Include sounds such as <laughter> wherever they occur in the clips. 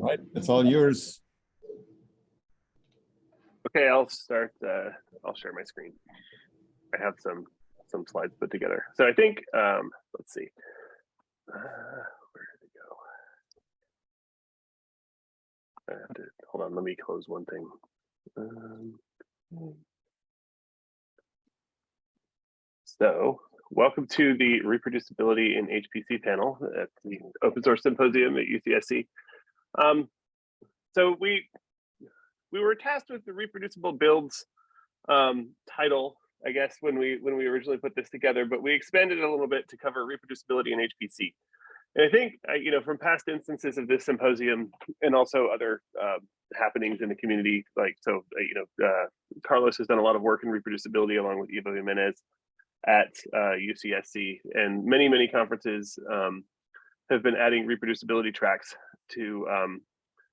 All right, it's all yours. Okay, I'll start, uh, I'll share my screen. I have some, some slides put together. So I think, um, let's see. Uh, where did it go? I have to, hold on, let me close one thing. Um, so welcome to the reproducibility in HPC panel at the open source symposium at UCSC. Um, so we we were tasked with the reproducible builds um, title, I guess, when we when we originally put this together, but we expanded it a little bit to cover reproducibility in HPC. And I think, uh, you know, from past instances of this symposium and also other uh, happenings in the community, like, so, uh, you know, uh, Carlos has done a lot of work in reproducibility along with Ivo Jimenez at uh, UCSC and many, many conferences um, have been adding reproducibility tracks to um,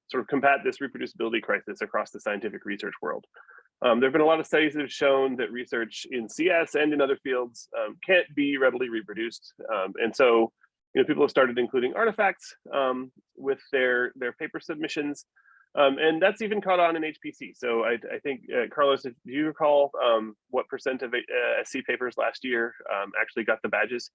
sort of combat this reproducibility crisis across the scientific research world. Um, there have been a lot of studies that have shown that research in CS and in other fields um, can't be readily reproduced. Um, and so, you know, people have started including artifacts um, with their, their paper submissions. Um, and that's even caught on in HPC. So I, I think, uh, Carlos, if do you recall um, what percent of uh, SC papers last year actually got the badges?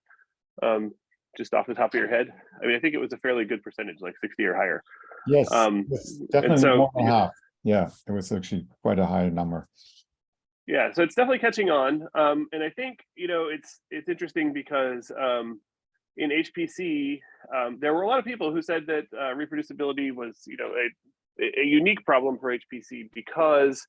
Just off the top of your head? I mean, I think it was a fairly good percentage, like 60 or higher. Yes, Um, definitely so- more than half. Yeah, it was actually quite a high number. Yeah, so it's definitely catching on. Um, and I think, you know, it's it's interesting because um, in HPC, um, there were a lot of people who said that uh, reproducibility was, you know, a, a unique problem for HPC because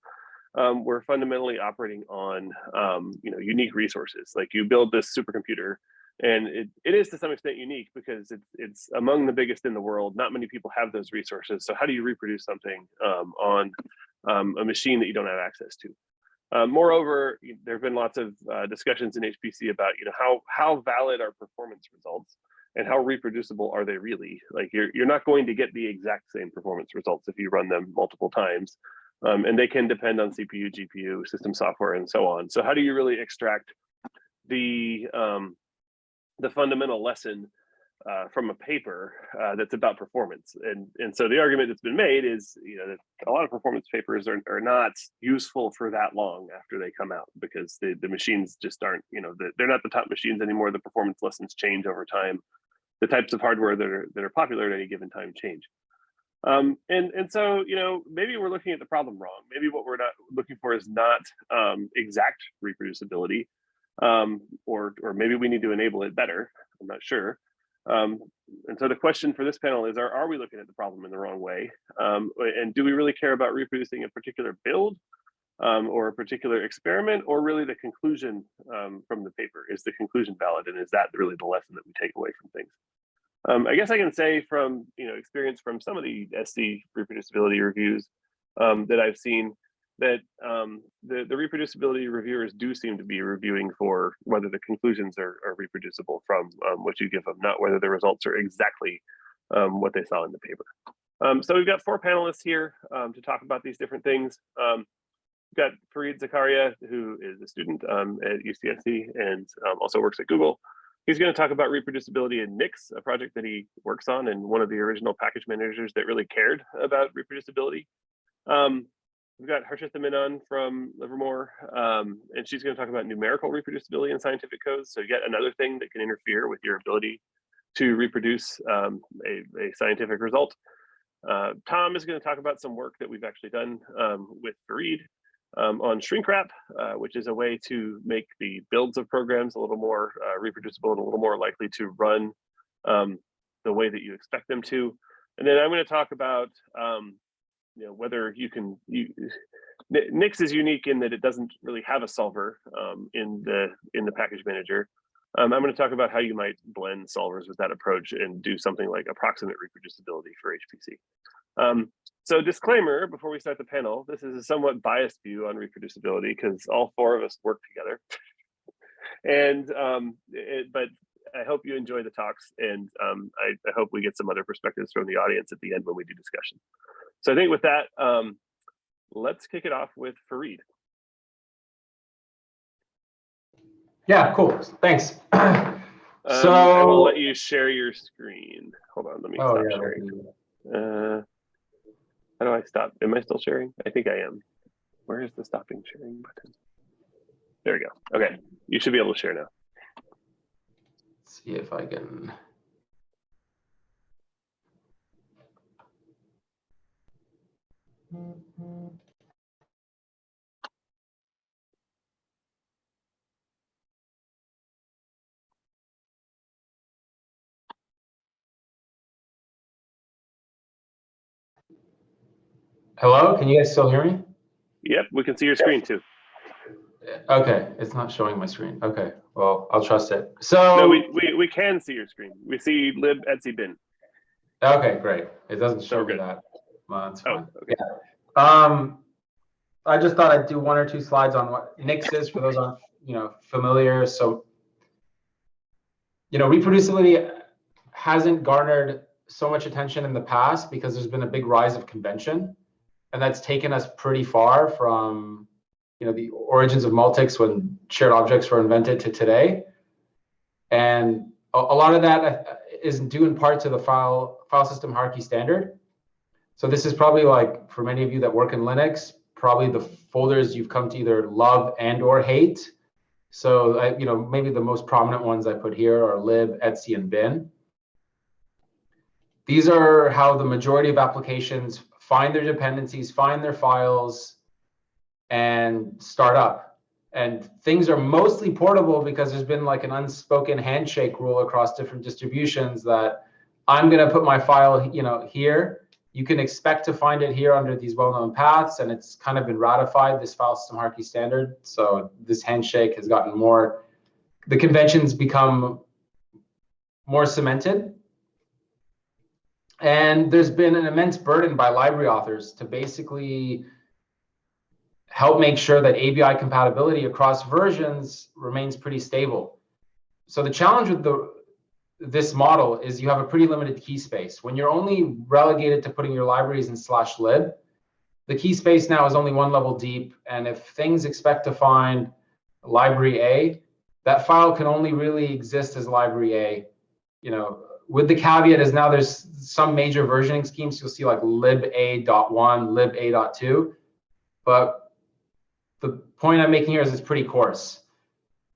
um, we're fundamentally operating on, um, you know, unique resources. Like you build this supercomputer and it, it is to some extent unique because it's it's among the biggest in the world. Not many people have those resources. So how do you reproduce something um, on um, a machine that you don't have access to? Um, moreover, there have been lots of uh, discussions in HPC about you know how how valid are performance results and how reproducible are they really? Like you're you're not going to get the exact same performance results if you run them multiple times, um, and they can depend on CPU, GPU, system software, and so on. So how do you really extract the um, the fundamental lesson uh, from a paper uh, that's about performance. And, and so the argument that's been made is, you know, that a lot of performance papers are, are not useful for that long after they come out because the, the machines just aren't, you know, the, they're not the top machines anymore. The performance lessons change over time. The types of hardware that are, that are popular at any given time change. Um, and, and so, you know, maybe we're looking at the problem wrong. Maybe what we're not looking for is not um, exact reproducibility, um, or, or maybe we need to enable it better. I'm not sure. Um, and so the question for this panel is, are, are we looking at the problem in the wrong way? Um, and do we really care about reproducing a particular build um, or a particular experiment or really the conclusion um, from the paper? Is the conclusion valid and is that really the lesson that we take away from things? Um, I guess I can say from you know experience from some of the SC reproducibility reviews um, that I've seen, that um, the, the reproducibility reviewers do seem to be reviewing for whether the conclusions are, are reproducible from um, what you give them, not whether the results are exactly um, what they saw in the paper. Um, so we've got four panelists here um, to talk about these different things. Um, we've got Farid Zakaria, who is a student at UCSC and also works at Google. He's going to talk about reproducibility in Nix, a project that he works on and one of the original package managers that really cared about reproducibility. Um, We've got Harshita Menon from Livermore, um, and she's going to talk about numerical reproducibility in scientific codes. So yet another thing that can interfere with your ability to reproduce um, a, a, scientific result. Uh, Tom is going to talk about some work that we've actually done um, with Farid um, on shrink wrap, uh, which is a way to make the builds of programs a little more uh, reproducible and a little more likely to run um, the way that you expect them to. And then I'm going to talk about um, you know whether you can you Nix is unique in that it doesn't really have a solver um, in the in the package manager. Um, I'm going to talk about how you might blend solvers with that approach and do something like approximate reproducibility for HPC. Um, so disclaimer before we start the panel, this is a somewhat biased view on reproducibility because all four of us work together. and um, it, but I hope you enjoy the talks and um, I, I, hope we get some other perspectives from the audience at the end when we do discussion. So I think with that, um, let's kick it off with Farid. Yeah, cool. Thanks. <clears throat> Um, so I will let you share your screen. Hold on, let me oh, stop yeah, sharing. Uh, How do I stop? Am I still sharing? I think I am. Where is the stopping sharing button? There we go. Okay, you should be able to share now. Let's See if I can. Hello, can you guys still hear me? Yep, we can see your screen too. Okay, it's not showing my screen. Okay, well, I'll trust it. So. No, we, we, we can see your screen. We see lib etc bin. Okay, great. It doesn't show good. that. Well, that's Oh, fine. okay. Um, I just thought I'd do one or two slides on what Nix is for those aren't, you know, familiar. So, you know, reproducibility hasn't garnered so much attention in the past because there's been a big rise of convention, and that's taken us pretty far from, you know, the origins of Multics when shared objects were invented to today. And a, a lot of that uh, due in part to the file file system hierarchy standard. So this is probably like for many of you that work in Linux, probably the folders you've come to either love and or hate. So I, you know, maybe the most prominent ones I put here are lib, etc, and bin. These are how the majority of applications find their dependencies, find their files, and start up. And things are mostly portable because there's been like an unspoken handshake rule across different distributions that I'm going to put my file, you know, here. You can expect to find it here under these well-known paths, and it's kind of been ratified, this file system hierarchy standard. So this handshake has gotten more, the conventions become more cemented. And there's been an immense burden by library authors to basically help make sure that ABI compatibility across versions remains pretty stable. So the challenge with the this model is you have a pretty limited key space. When you're only relegated to putting your libraries in slash lib, the key space now is only one level deep. And if things expect to find library A, that file can only really exist as library A. You know, with the caveat is now there's some major versioning schemes. You'll see like lib.a.1, lib.a.2. But the point I'm making here is it's pretty coarse.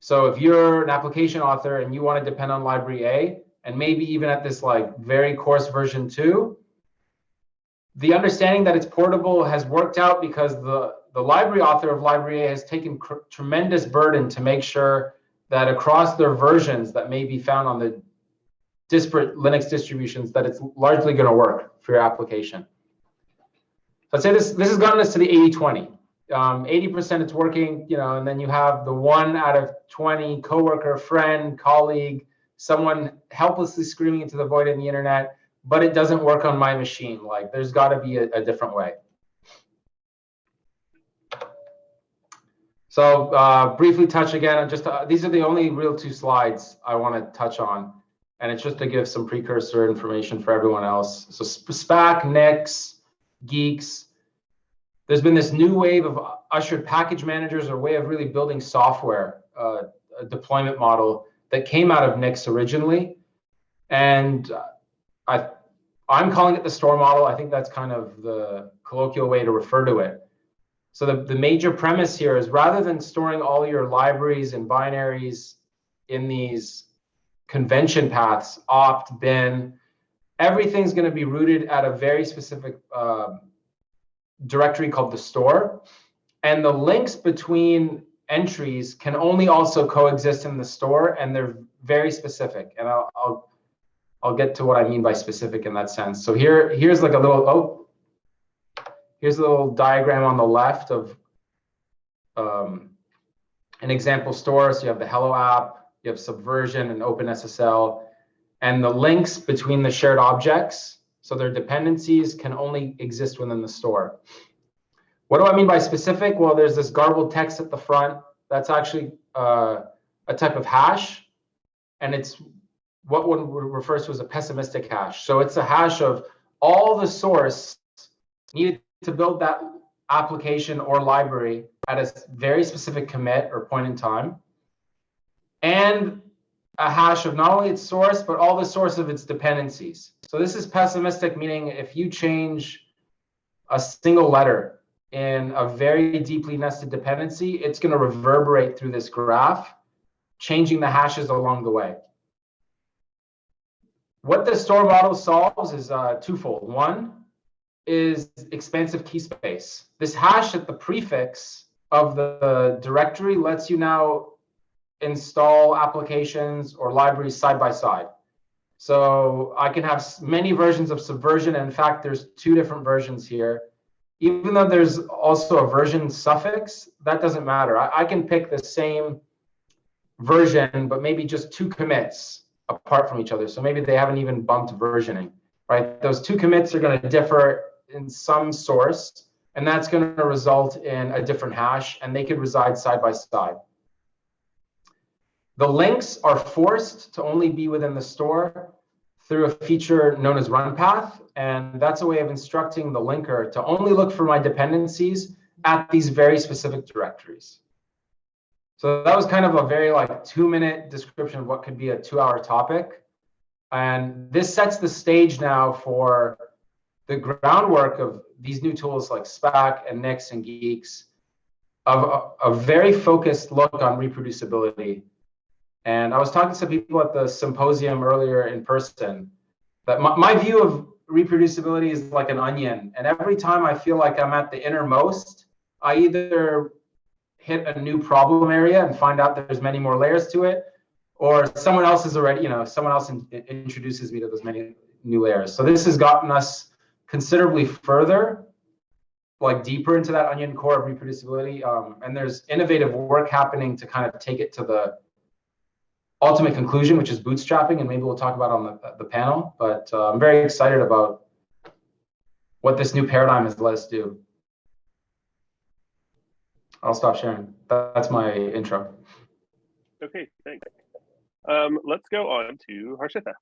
So if you're an application author and you want to depend on library A, and maybe even at this like very coarse version two, the understanding that it's portable has worked out because the, the library author of library A has taken tremendous burden to make sure that across their versions that may be found on the disparate Linux distributions, that it's largely going to work for your application. I'd say this, this has gotten us to the 80-20 um, 80% it's working, you know, and then you have the one out of 20 coworker, friend, colleague, someone helplessly screaming into the void in the internet, but it doesn't work on my machine. Like there's got to be a, a, different way. So uh, briefly touch again, just uh, these are the only real two slides I want to touch on. And it's just to give some precursor information for everyone else. So Spack, Nix, Guix, there's been this new wave of ushered package managers or way of really building software, uh, a deployment model that came out of Nix originally. And I, I'm calling it the store model. I think that's kind of the colloquial way to refer to it. So the, the major premise here is rather than storing all your libraries and binaries in these convention paths, opt, bin, everything's going to be rooted at a very specific um, directory called the store. And the links between entries can only also coexist in the store, and they're very specific. And I'll, I'll, I'll get to what I mean by specific in that sense. So here, here's like a little, oh, here's a little diagram on the left of um, an example store. So you have the Hello app, you have Subversion and OpenSSL, and the links between the shared objects so their dependencies can only exist within the store. What do I mean by specific? Well, there's this garbled text at the front. That's actually uh, a type of hash. And it's what one refers to as a pessimistic hash. So it's a hash of all the source needed to build that application or library at a very specific commit or point in time. And a hash of not only its source, but all the source of its dependencies. So this is pessimistic, meaning if you change a single letter in a very deeply nested dependency, it's going to reverberate through this graph, changing the hashes along the way. What the store model solves is uh, twofold. One is expansive key space. This hash at the prefix of the directory lets you now install applications or libraries side by side. So I can have many versions of Subversion. In fact, there's two different versions here. Even though there's also a version suffix, that doesn't matter. I, I can pick the same version, but maybe just two commits apart from each other. So maybe they haven't even bumped versioning, right? Those two commits are going to differ in some source, and that's going to result in a different hash, and they could reside side by side. The links are forced to only be within the store through a feature known as run path. And that's a way of instructing the linker to only look for my dependencies at these very specific directories. So that was kind of a very like two minute description of what could be a two hour topic. And this sets the stage now for the groundwork of these new tools like Spack and Nix and Guix of a, a very focused look on reproducibility and I was talking to some people at the symposium earlier in person that my, my, view of reproducibility is like an onion. And every time I feel like I'm at the innermost, I either hit a new problem area and find out there's many more layers to it, or someone else is already, you know, someone else in, introduces me to those many new layers. So this has gotten us considerably further, like deeper into that onion core of reproducibility. Um, and there's innovative work happening to kind of take it to the ultimate conclusion, which is bootstrapping, and maybe we'll talk about on the, the panel. But uh, I'm very excited about what this new paradigm has let us do. I'll stop sharing. That's my intro. Okay, thanks. Um, let's go on to Harshita.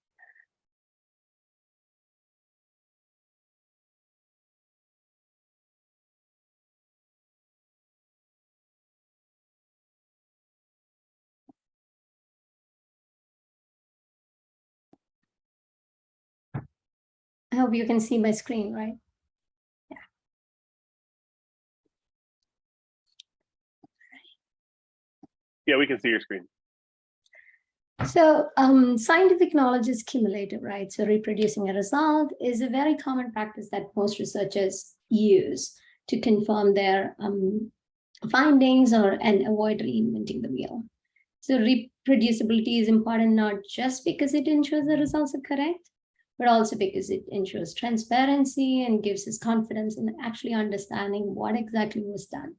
I hope you can see my screen, right? Yeah. Yeah, we can see your screen. So um, scientific knowledge is cumulative, right? So reproducing a result is a very common practice that most researchers use to confirm their um, findings or and avoid reinventing the wheel. So reproducibility is important not just because it ensures the results are correct, but also because it ensures transparency and gives us confidence in actually understanding what exactly was done.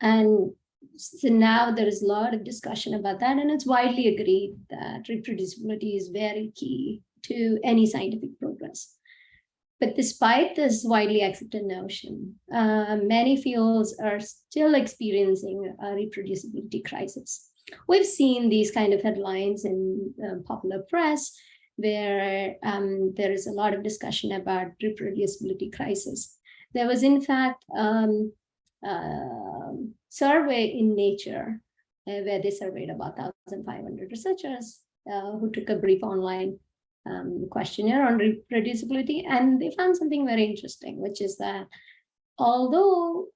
And so now there is a lot of discussion about that, and it's widely agreed that reproducibility is very key to any scientific progress. But despite this widely accepted notion, uh, many fields are still experiencing a reproducibility crisis. We've seen these kind of headlines in uh, popular press, where um, there is a lot of discussion about reproducibility crisis. There was, in fact, um, uh, survey in Nature uh, where they surveyed about 1,500 researchers uh, who took a brief online um, questionnaire on reproducibility, and they found something very interesting, which is that although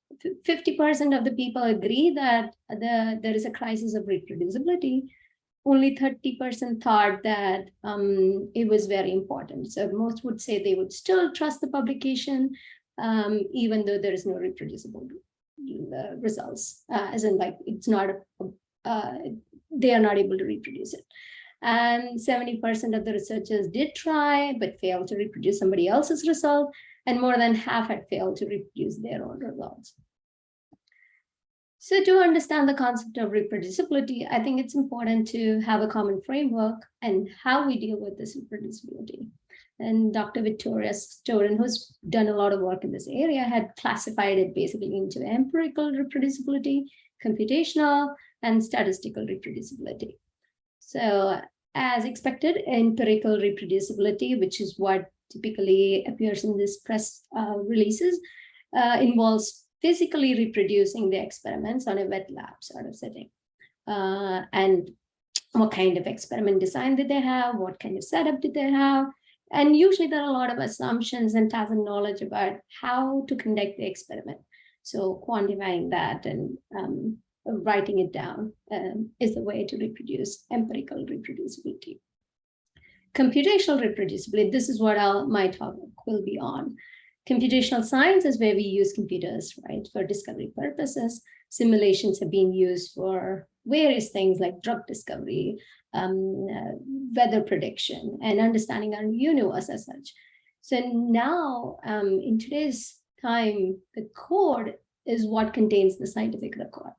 50% of the people agree that the, there is a crisis of reproducibility, only 30% thought that um, it was very important. So most would say they would still trust the publication, um, even though there is no reproducible uh, results, uh, as in like it's not, a, uh, they are not able to reproduce it. And 70% of the researchers did try, but failed to reproduce somebody else's result, and more than half had failed to reproduce their own results. So to understand the concept of reproducibility, I think it's important to have a common framework and how we deal with this reproducibility. And Dr. Victoria Stodden, who's done a lot of work in this area, had classified it basically into empirical reproducibility, computational, and statistical reproducibility. So as expected, empirical reproducibility, which is what typically appears in this press uh, releases, uh, involves physically reproducing the experiments on a wet lab sort of setting. Uh, and what kind of experiment design did they have? What kind of setup did they have? And usually there are a lot of assumptions and tacit knowledge about how to conduct the experiment. So quantifying that and um, writing it down um, is the way to reproduce empirical reproducibility. Computational reproducibility, this is what I'll, my talk will be on. Computational science is where we use computers, right, for discovery purposes. Simulations have been used for various things like drug discovery, um, uh, weather prediction, and understanding our universe as such. So now, um, in today's time, the code is what contains the scientific record.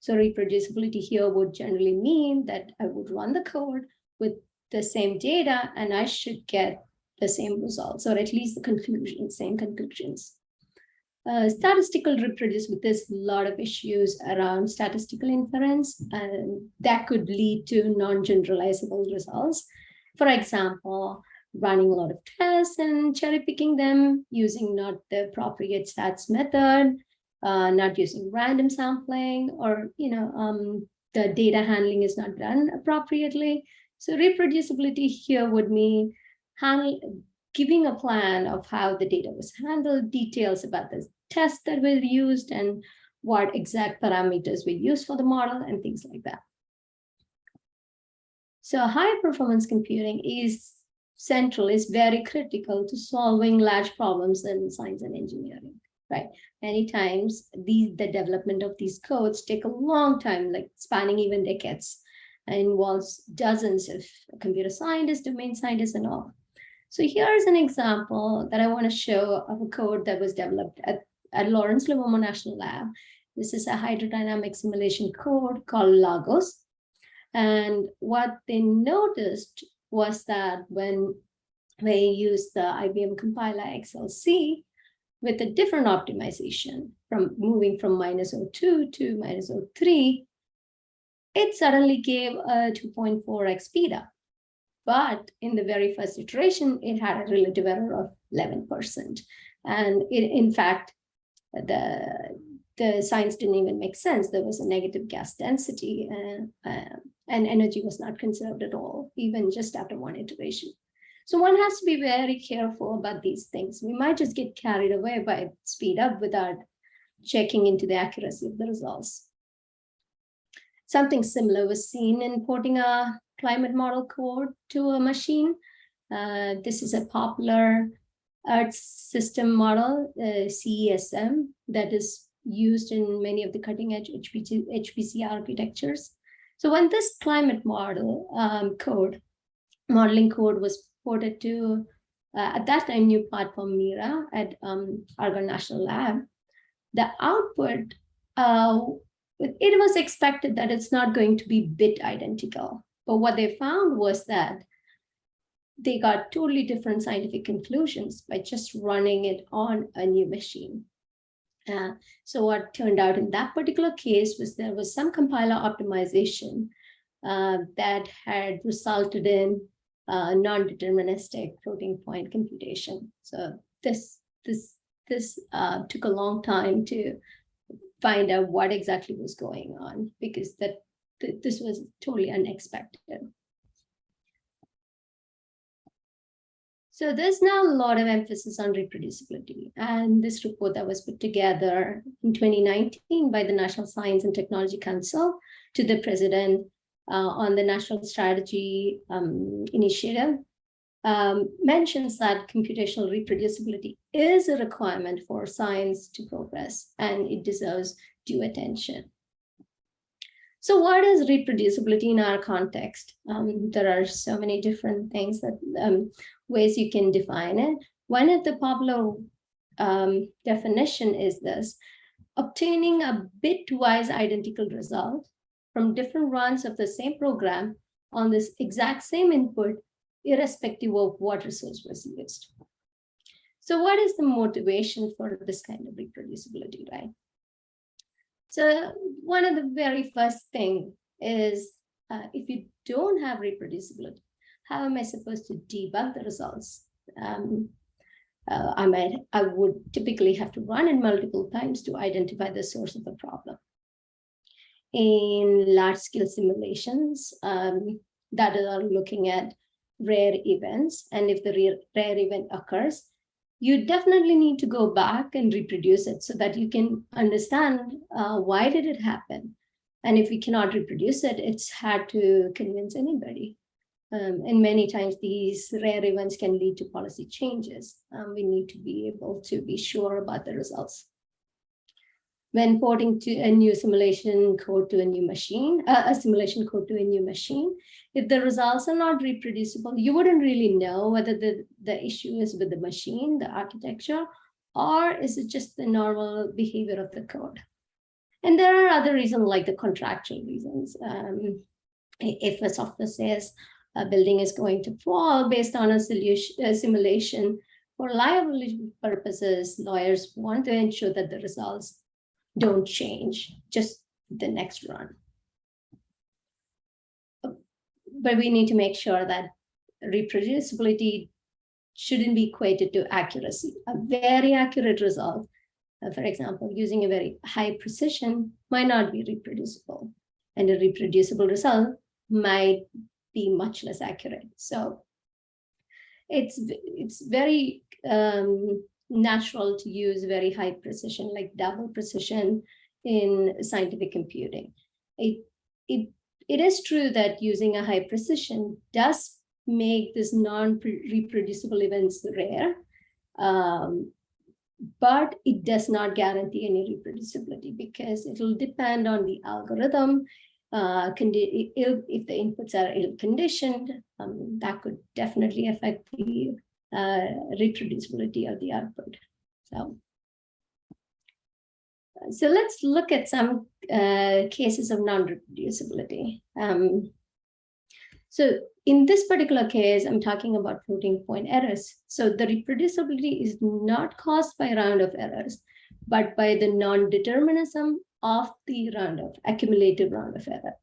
So reproducibility here would generally mean that I would run the code with the same data and I should get the same results, or at least the conclusions, same conclusions. Uh, statistical reproducibility, there's a lot of issues around statistical inference, and that could lead to non-generalizable results. For example, running a lot of tests and cherry picking them using not the appropriate stats method, uh, not using random sampling, or you know, um, the data handling is not done appropriately. So reproducibility here would mean giving a plan of how the data was handled, details about the tests that were used and what exact parameters were used for the model and things like that. So high performance computing is central, is very critical to solving large problems in science and engineering, right? Many times the, the development of these codes take a long time, like spanning even decades, and involves dozens of computer scientists, domain scientists, and all. So here's an example that I want to show of a code that was developed at, at Lawrence Livermore National Lab. This is a hydrodynamic simulation code called Laghos. And what they noticed was that when they used the IBM compiler XLC with a different optimization from moving from minus 02 to minus 03, it suddenly gave a 2.4x speed up. But in the very first iteration, it had a relative error of 11%. And it, in fact, the, the science didn't even make sense. There was a negative gas density and, uh, and energy was not conserved at all, even just after one iteration. So one has to be very careful about these things. We might just get carried away by speed up without checking into the accuracy of the results. Something similar was seen in porting a climate model code to a machine. Uh, this is a popular Earth system model, uh, CESM, that is used in many of the cutting edge HPC, HPC architectures. So when this climate model um, code, modeling code was ported to, uh, at that time, new platform Mira at um, Argonne National Lab, the output, uh, it was expected that it's not going to be bit identical. But what they found was that they got totally different scientific conclusions by just running it on a new machine. Uh, so what turned out in that particular case was there was some compiler optimization uh, that had resulted in uh, non-deterministic floating point computation. So this this this uh, took a long time to find out what exactly was going on because that th this was totally unexpected. So there's now a lot of emphasis on reproducibility. And this report that was put together in 2019 by the National Science and Technology Council to the president uh, on the National Strategy um, Initiative um, mentions that computational reproducibility is a requirement for science to progress and it deserves due attention. So what is reproducibility in our context? Um, there are so many different things that um, ways you can define it. One of the popular um, definition is this, obtaining a bitwise identical result from different runs of the same program on this exact same input, irrespective of what resource was used. So what is the motivation for this kind of reproducibility, right? So one of the very first thing is uh, if you don't have reproducibility, how am I supposed to debug the results? Um, uh, I might, I would typically have to run it multiple times to identify the source of the problem. In large scale simulations um, that are looking at rare events. And if the rare, rare event occurs, you definitely need to go back and reproduce it so that you can understand uh, why did it happen. And if we cannot reproduce it, it's hard to convince anybody. Um, and many times these rare events can lead to policy changes. Um, we need to be able to be sure about the results. When porting to a new simulation code to a new machine, uh, a simulation code to a new machine, if the results are not reproducible, you wouldn't really know whether the, the issue is with the machine, the architecture, or is it just the normal behavior of the code? And there are other reasons like the contractual reasons. Um, if a software says a building is going to fall based on a solution, a simulation, for liability purposes, lawyers want to ensure that the results don't change just the next run. But we need to make sure that reproducibility shouldn't be equated to accuracy. A very accurate result, uh, for example, using a very high precision might not be reproducible. And a reproducible result might be much less accurate. So it's, it's very um, natural to use very high precision, like double precision in scientific computing. It, it, it is true that using a high precision does make this non-reproducible events rare, um, but it does not guarantee any reproducibility because it will depend on the algorithm. Uh, if, the inputs are ill-conditioned, um, that could definitely affect the reproducibility of the output. So, so let's look at some uh, cases of non-reproducibility. Um, so in this particular case, I'm talking about floating point errors. So the reproducibility is not caused by round-off errors, but by the non-determinism of the round-off accumulated round-off error.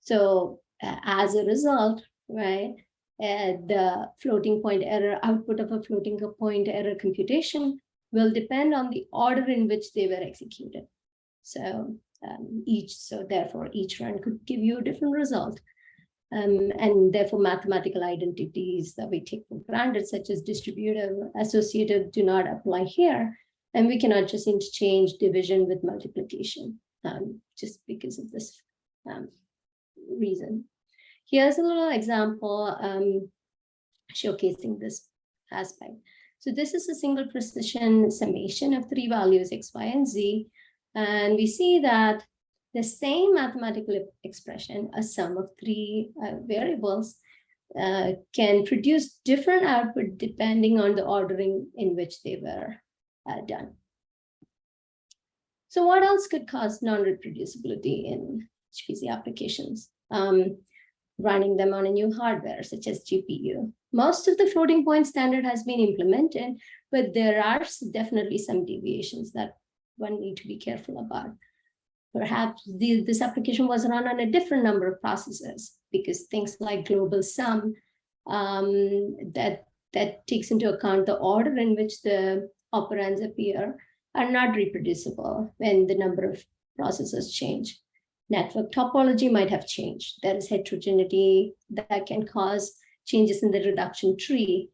So uh, as a result, right, uh, the floating point error output of a floating point error computation will depend on the order in which they were executed. So um, each, so therefore each run could give you a different result. Um, and therefore mathematical identities that we take for granted, such as distributive, associative, do not apply here. And we cannot just interchange division with multiplication um, just because of this um, reason. Here's a little example um, showcasing this aspect. So this is a single precision summation of three values, x, y, and z. And we see that the same mathematical expression, a sum of three uh, variables, uh, can produce different output depending on the ordering in which they were uh, done. So what else could cause non-reproducibility in HPC applications? Um, running them on a new hardware such as GPU. Most of the floating point standard has been implemented, but there are definitely some deviations that one need to be careful about. Perhaps the, this application was run on a different number of processors because things like global sum um, that, that takes into account the order in which the operands appear are not reproducible when the number of processors change network topology might have changed. There is heterogeneity that can cause changes in the reduction tree.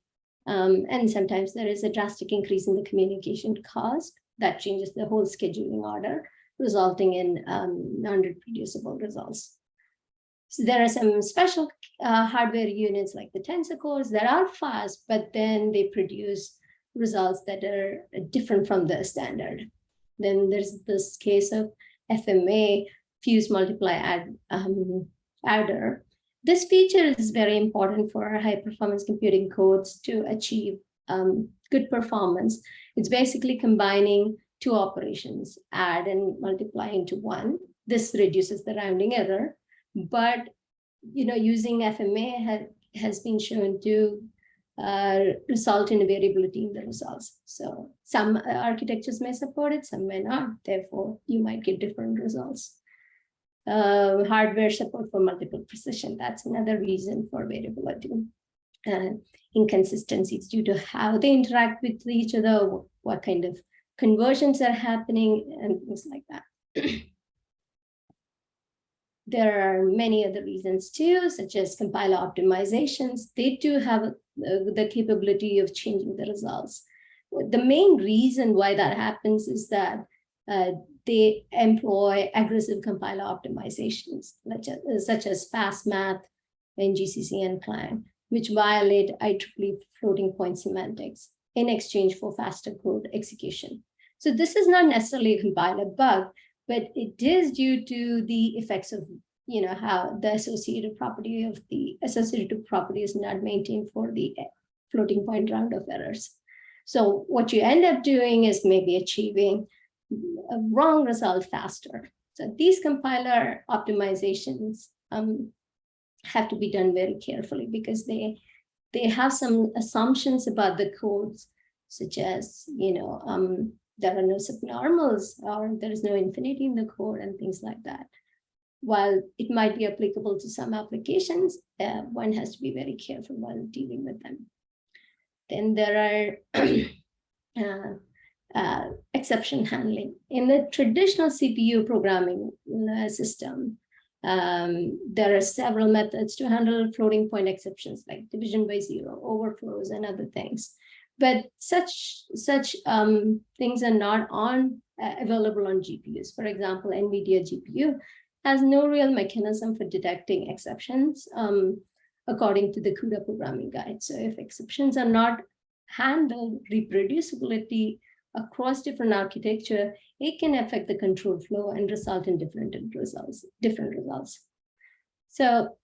Um, and sometimes there is a drastic increase in the communication cost that changes the whole scheduling order, resulting in um, non-reproducible results. So there are some special uh, hardware units like the tensor cores that are fast, but then they produce results that are different from the standard. Then there's this case of FMA, fuse multiply add um, adder. This feature is very important for high performance computing codes to achieve um, good performance. It's basically combining two operations, add and multiply into one. This reduces the rounding error, but you know, using FMA ha has been shown to uh, result in variability in the results. So some architectures may support it, some may not. Therefore, you might get different results uh, hardware support for multiple precision. That's another reason for variability. Uh, inconsistencies due to how they interact with each other, what kind of conversions are happening, and things like that. <clears throat> there are many other reasons too, such as compiler optimizations. They do have uh, the capability of changing the results. The main reason why that happens is that uh, they employ aggressive compiler optimizations, such as, such as fast math and GCC and Clang, which violate IEEE floating point semantics in exchange for faster code execution. So this is not necessarily a compiler bug, but it is due to the effects of, you know, how the associative property of the associative property is not maintained for the eh, floating point round-off errors. So what you end up doing is maybe achieving wrong result faster. So these compiler optimizations um, have to be done very carefully because they they have some assumptions about the codes, such as, you know, um, there are no subnormals or there is no infinity in the code and things like that. While it might be applicable to some applications, uh, one has to be very careful while dealing with them. Then there are <clears throat> uh, uh, exception handling. In the traditional CPU programming system, um, there are several methods to handle floating point exceptions like division by zero, overflows, and other things. But such such um, things are not on uh, available on GPUs. For example, NVIDIA GPU has no real mechanism for detecting exceptions um, according to the CUDA programming guide. So if exceptions are not handled, reproducibility across different architecture, it can affect the control flow and result in different results, different results. So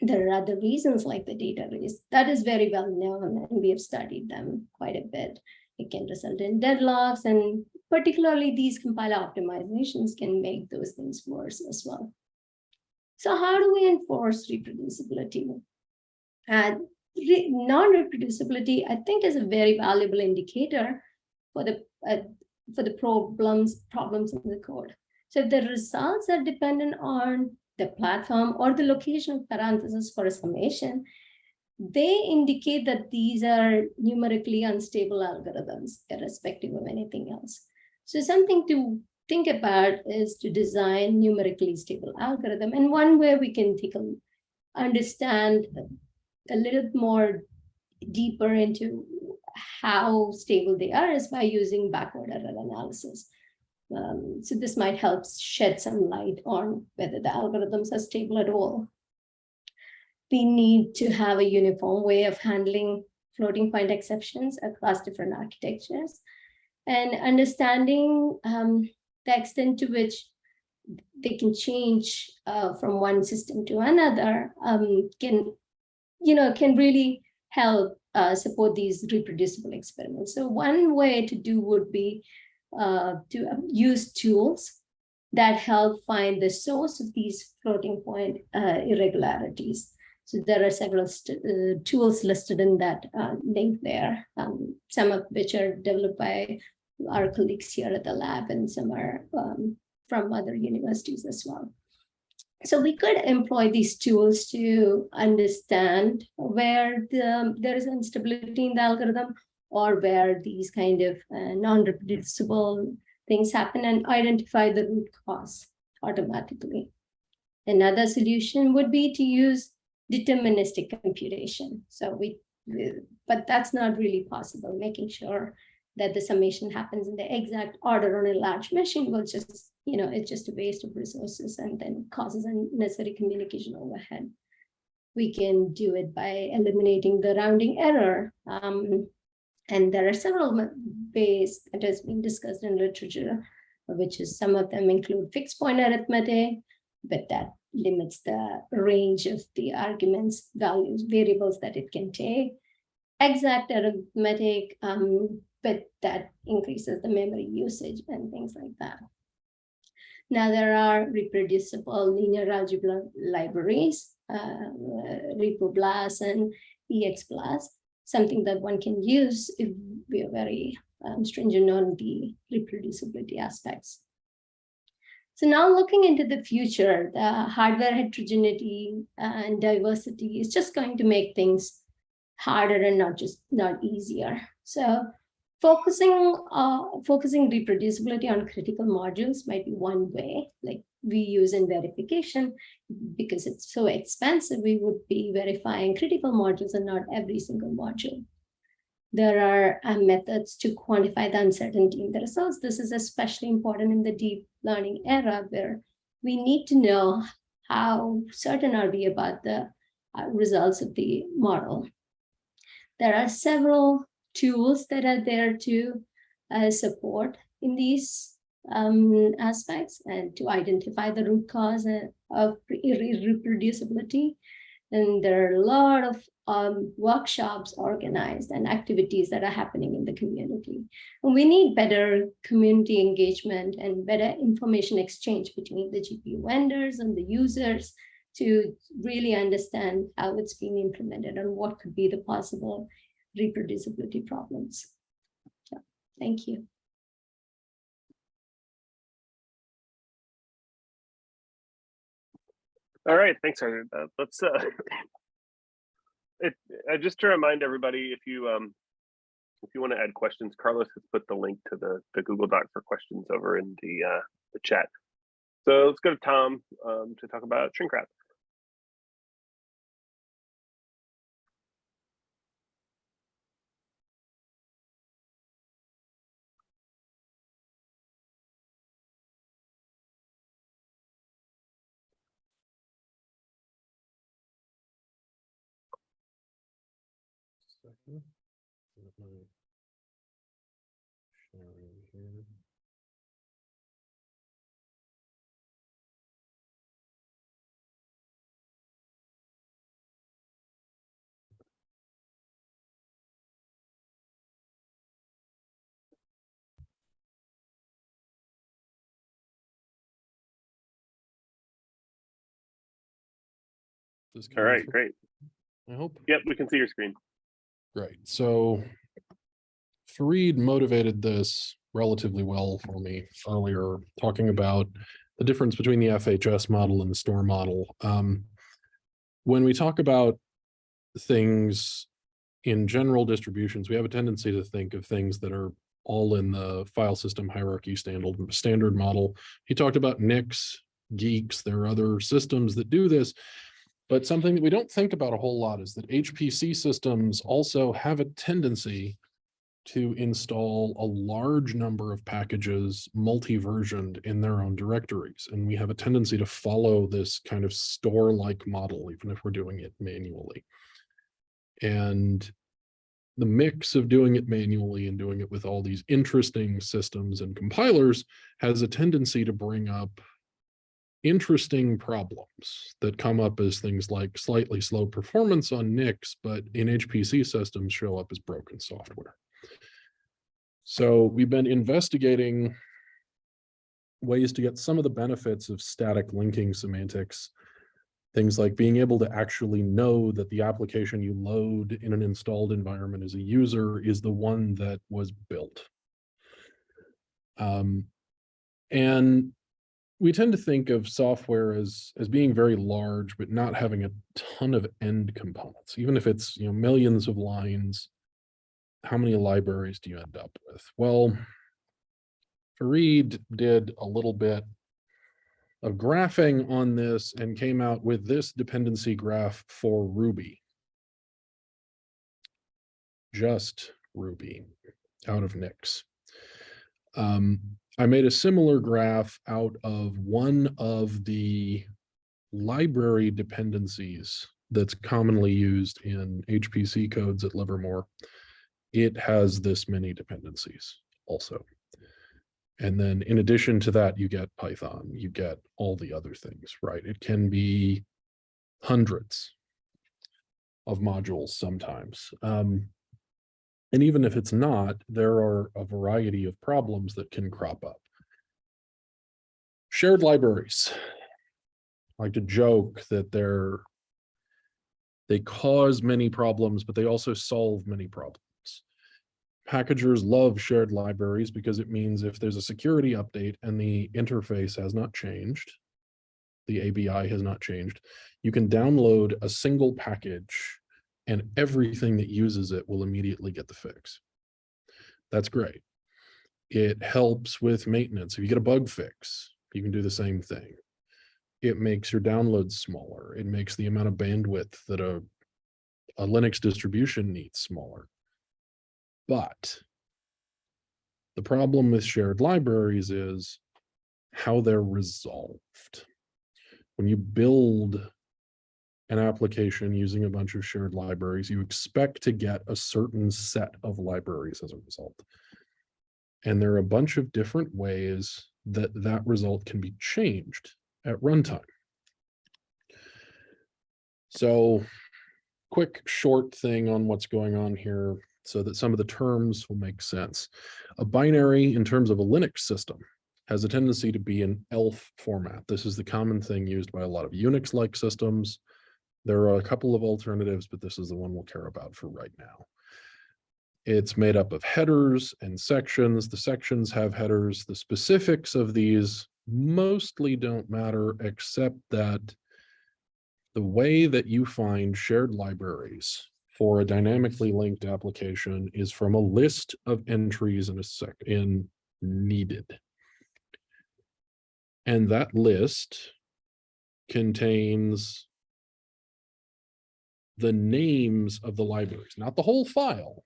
there are other reasons like the data race that is very well known and we have studied them quite a bit. It can result in deadlocks and particularly these compiler optimizations can make those things worse as well. So how do we enforce reproducibility? And non-reproducibility, I think, is a very valuable indicator for the uh, for the problems problems in the code. So the results are dependent on the platform or the location of parentheses for a summation, they indicate that these are numerically unstable algorithms, irrespective of anything else. So something to think about is to design numerically stable algorithm. And one way we can take a, understand a little more deeper into how stable they are is by using backward error analysis. Um, so this might help shed some light on whether the algorithms are stable at all. We need to have a uniform way of handling floating point exceptions across different architectures and understanding um, the extent to which they can change uh, from one system to another um, can, you know, can really help uh, support these reproducible experiments. So one way to do would be uh, to use tools that help find the source of these floating point uh, irregularities. So there are several uh, tools listed in that uh, link there, um, some of which are developed by our colleagues here at the lab and some are um, from other universities as well. So we could employ these tools to understand where the, there is instability in the algorithm or where these kind of uh, non-reproducible things happen and identify the root cause automatically. Another solution would be to use deterministic computation. So we, but that's not really possible, making sure that the summation happens in the exact order on a large machine will just you know, it's just a waste of resources and then causes unnecessary communication overhead. We can do it by eliminating the rounding error. Um, and there are several ways that has been discussed in literature, which is some of them include fixed point arithmetic, but that limits the range of the arguments, values, variables that it can take. Exact arithmetic, um, but that increases the memory usage and things like that. Now there are reproducible linear algebra libraries, uh, ReproBLAS and EXBLAS, something that one can use if we are very um, stringent on the reproducibility aspects. So now looking into the future, the hardware heterogeneity and diversity is just going to make things harder and not just not easier. So focusing uh, focusing reproducibility on critical modules might be one way, like we use in verification, because it's so expensive, we would be verifying critical modules and not every single module. There are uh, methods to quantify the uncertainty in the results. This is especially important in the deep learning era where we need to know how certain are we about the uh, results of the model. There are several tools that are there to uh, support in these um, aspects and to identify the root cause uh, of irre- reproducibility. And there are a lot of um, workshops organized and activities that are happening in the community. And we need better community engagement and better information exchange between the GPU vendors and the users to really understand how it's being implemented and what could be the possible reproducibility problems. Yeah, thank you. All right, thanks. Uh, let's, uh, <laughs> it, uh, just to remind everybody, if you, um, if you want to add questions, Carlos has put the link to the, the Google Doc for questions over in the, uh, the chat. So let's go to Tom, um, to talk about shrink wrap. Sharing here. All right, great. I hope. Yep, we can see your screen. Great. So Farid motivated this relatively well for me earlier, talking about the difference between the FHS model and the store model. Um, when we talk about things in general distributions, we have a tendency to think of things that are all in the file system hierarchy standard standard model. He talked about Nix, Guix. There are other systems that do this. But something that we don't think about a whole lot is that HPC systems also have a tendency to install a large number of packages multi-versioned in their own directories. And we have a tendency to follow this kind of store-like model, even if we're doing it manually. And the mix of doing it manually and doing it with all these interesting systems and compilers has a tendency to bring up interesting problems that come up as things like slightly slow performance on Nix, but in HPC systems show up as broken software. So we've been investigating ways to get some of the benefits of static linking semantics, things like being able to actually know that the application you load in an installed environment as a user is the one that was built. Um, and we tend to think of software as as being very large, but not having a ton of end components. Even if it's you know millions of lines, how many libraries do you end up with? Well, Farid did a little bit of graphing on this and came out with this dependency graph for Ruby. Just Ruby out of Nix. Um, I made a similar graph out of one of the library dependencies that's commonly used in HPC codes at Livermore. It has this many dependencies also. And then in addition to that, you get Python, you get all the other things, right? It can be hundreds of modules sometimes. Um, and even if it's not, there are a variety of problems that can crop up. Shared libraries. I like to joke that they're they cause many problems, but they also solve many problems. Packagers love shared libraries because it means if there's a security update and the interface has not changed, the ABI has not changed, you can download a single package and everything that uses it will immediately get the fix. That's great. It helps with maintenance. If you get a bug fix, you can do the same thing. it makes your downloads smaller. It makes the amount of bandwidth that a, a Linux distribution needs smaller. But the problem with shared libraries is how they're resolved. When you build an application using a bunch of shared libraries, you expect to get a certain set of libraries as a result. And there are a bunch of different ways that that result can be changed at runtime. So quick, short thing on what's going on here so that some of the terms will make sense. A binary in terms of a Linux system has a tendency to be an ELF format. This is the common thing used by a lot of Unix-like systems. There are a couple of alternatives, but this is the one we'll care about for right now. It's made up of headers and sections. The sections have headers. The specifics of these mostly don't matter, except that the way that you find shared libraries for a dynamically linked application is from a list of entries in a sec in needed. And that list contains the names of the libraries, not the whole file.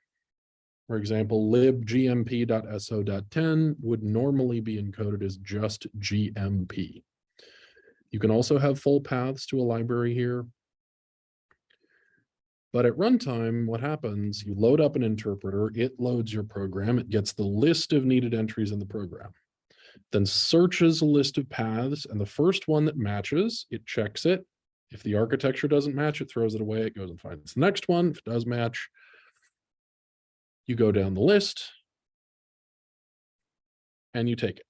For example, libgmp.so.10 would normally be encoded as just GMP. You can also have full paths to a library here. But at runtime, what happens, you load up an interpreter, it loads your program, it gets the list of needed entries in the program, then searches a list of paths, and the first one that matches, it checks it. If the architecture doesn't match, it throws it away, it goes and finds the next one. If it does match, you go down the list and you take it.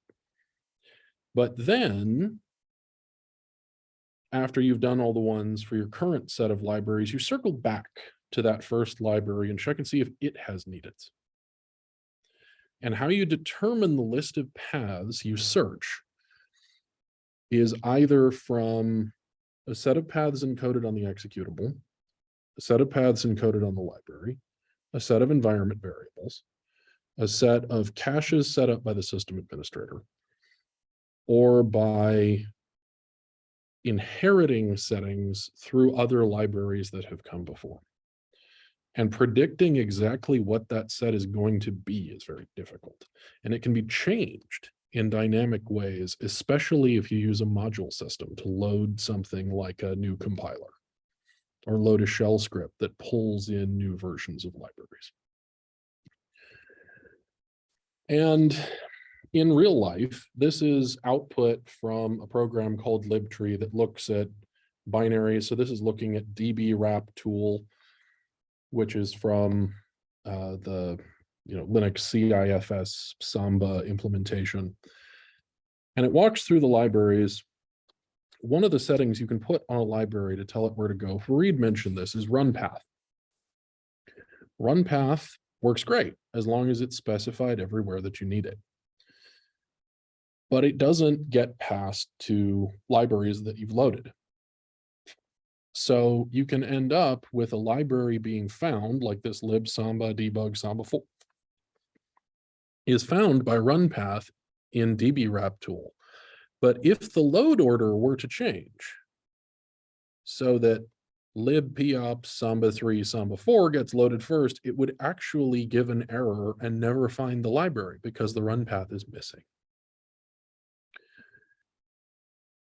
But then after you've done all the ones for your current set of libraries, you circle back to that first library and check and see if it has needed. And how you determine the list of paths you search is either from a set of paths encoded on the executable, a set of paths encoded on the library, a set of environment variables, a set of caches set up by the system administrator, or by inheriting settings through other libraries that have come before. And predicting exactly what that set is going to be is very difficult. And it can be changed in dynamic ways, especially if you use a module system to load something like a new compiler or load a shell script that pulls in new versions of libraries. And in real life, this is output from a program called libtree that looks at binaries. So this is looking at db wrap tool, which is from uh, the you know Linux CIFS Samba implementation. And it walks through the libraries. One of the settings you can put on a library to tell it where to go, Farid mentioned this, is run path. Run path works great as long as it's specified everywhere that you need it but it doesn't get passed to libraries that you've loaded. So you can end up with a library being found like this lib samba debug samba 4 is found by run path in dbwrap tool. But if the load order were to change so that lib pops samba 3 samba 4 gets loaded first, it would actually give an error and never find the library because the run path is missing.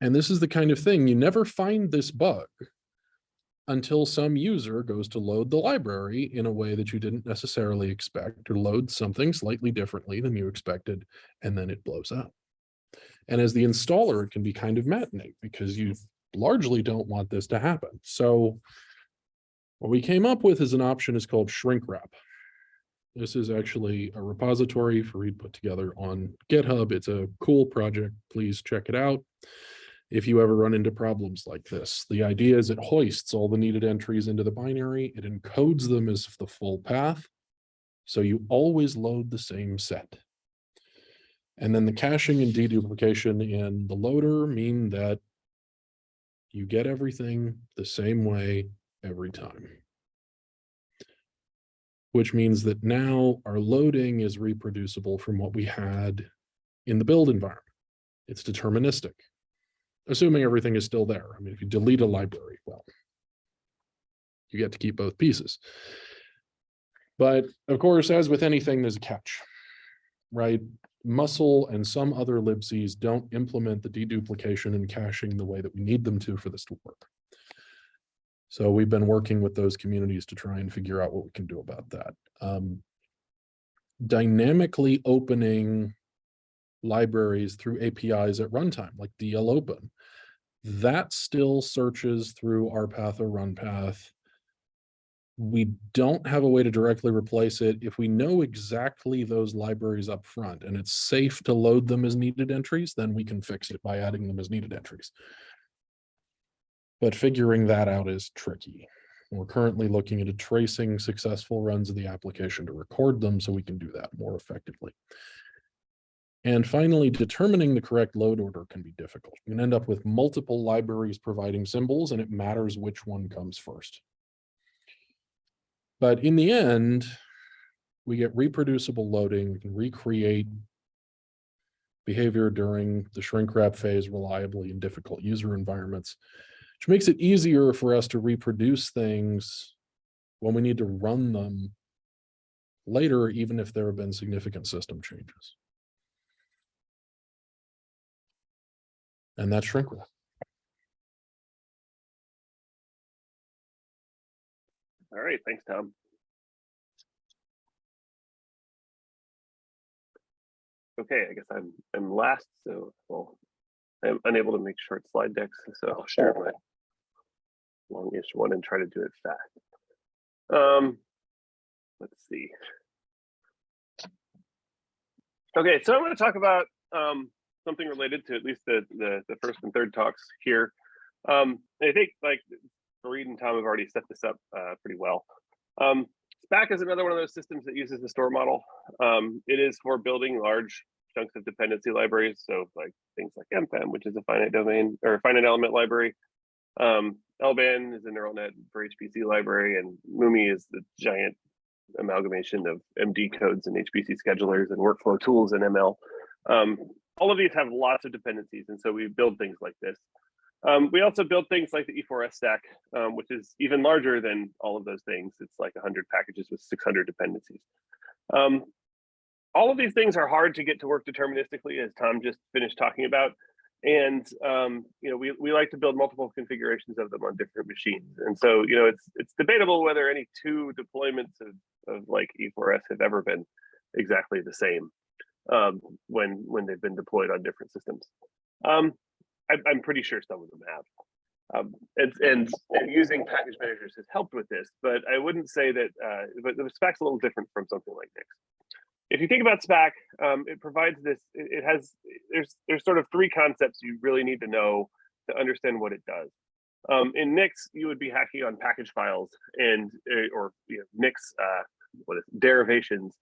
And this is the kind of thing you never find this bug until some user goes to load the library in a way that you didn't necessarily expect or load something slightly differently than you expected, and then it blows up. And as the installer, it can be kind of maddening because you largely don't want this to happen. So what we came up with as an option is called shrink wrap. This is actually a repository Farid put together on GitHub. It's a cool project. Please check it out if you ever run into problems like this. The idea is it hoists all the needed entries into the binary, it encodes them as the full path, so you always load the same set. And then the caching and deduplication in the loader mean that you get everything the same way every time. Which means that now our loading is reproducible from what we had in the build environment. It's deterministic assuming everything is still there. I mean, if you delete a library, well, you get to keep both pieces. But of course, as with anything, there's a catch, right? musl and some other libcs don't implement the deduplication and caching the way that we need them to for this to work. So we've been working with those communities to try and figure out what we can do about that. Um, dynamically opening libraries through APIs at runtime, like DL open. That still searches through RPath or RunPath. We don't have a way to directly replace it. If we know exactly those libraries up front and it's safe to load them as needed entries, then we can fix it by adding them as needed entries. But figuring that out is tricky. We're currently looking into tracing successful runs of the application to record them so we can do that more effectively. And finally, determining the correct load order can be difficult. You can end up with multiple libraries providing symbols and it matters which one comes first. But in the end, we get reproducible loading, we can recreate behavior during the shrink wrap phase reliably in difficult user environments, which makes it easier for us to reproduce things when we need to run them later, even if there have been significant system changes. And that's shrink wrap. All right, thanks, Tom. Okay, I guess I'm I'm last, so well, I'm unable to make short slide decks, so I'll share my longish one and try to do it fast. Um, let's see. Okay, so I'm going to talk about um, something related to at least the, the the first and third talks here. Um, I think like Farid and Tom have already set this up uh, pretty well. Um, Spack is another one of those systems that uses the store model. Um, it is for building large chunks of dependency libraries. So like things like MFEM, which is a finite domain or finite element library. Um, LBANN is a neural net for HPC library and MuMMI is the giant amalgamation of MD codes and HPC schedulers and workflow tools and ML. Um, all of these have lots of dependencies. And so we build things like this. Um, we also build things like the E4S stack, um, which is even larger than all of those things. It's like 100 packages with 600 dependencies. Um, all of these things are hard to get to work deterministically, as Tom just finished talking about. And um, you know, we, we like to build multiple configurations of them on different machines. And so, you know, it's it's debatable whether any two deployments of, of like E4S have ever been exactly the same um, when when they've been deployed on different systems. Um, I, I'm pretty sure some of them have. Um, and, and, and using package managers has helped with this, but I wouldn't say that, uh, but the Spack's a little different from something like Nix. If you think about Spack, um, it provides this, it, it has, there's, there's sort of three concepts you really need to know to understand what it does. Um, in Nix, you would be hacking on package files and, uh, or you know, Nix, uh, what is it, derivations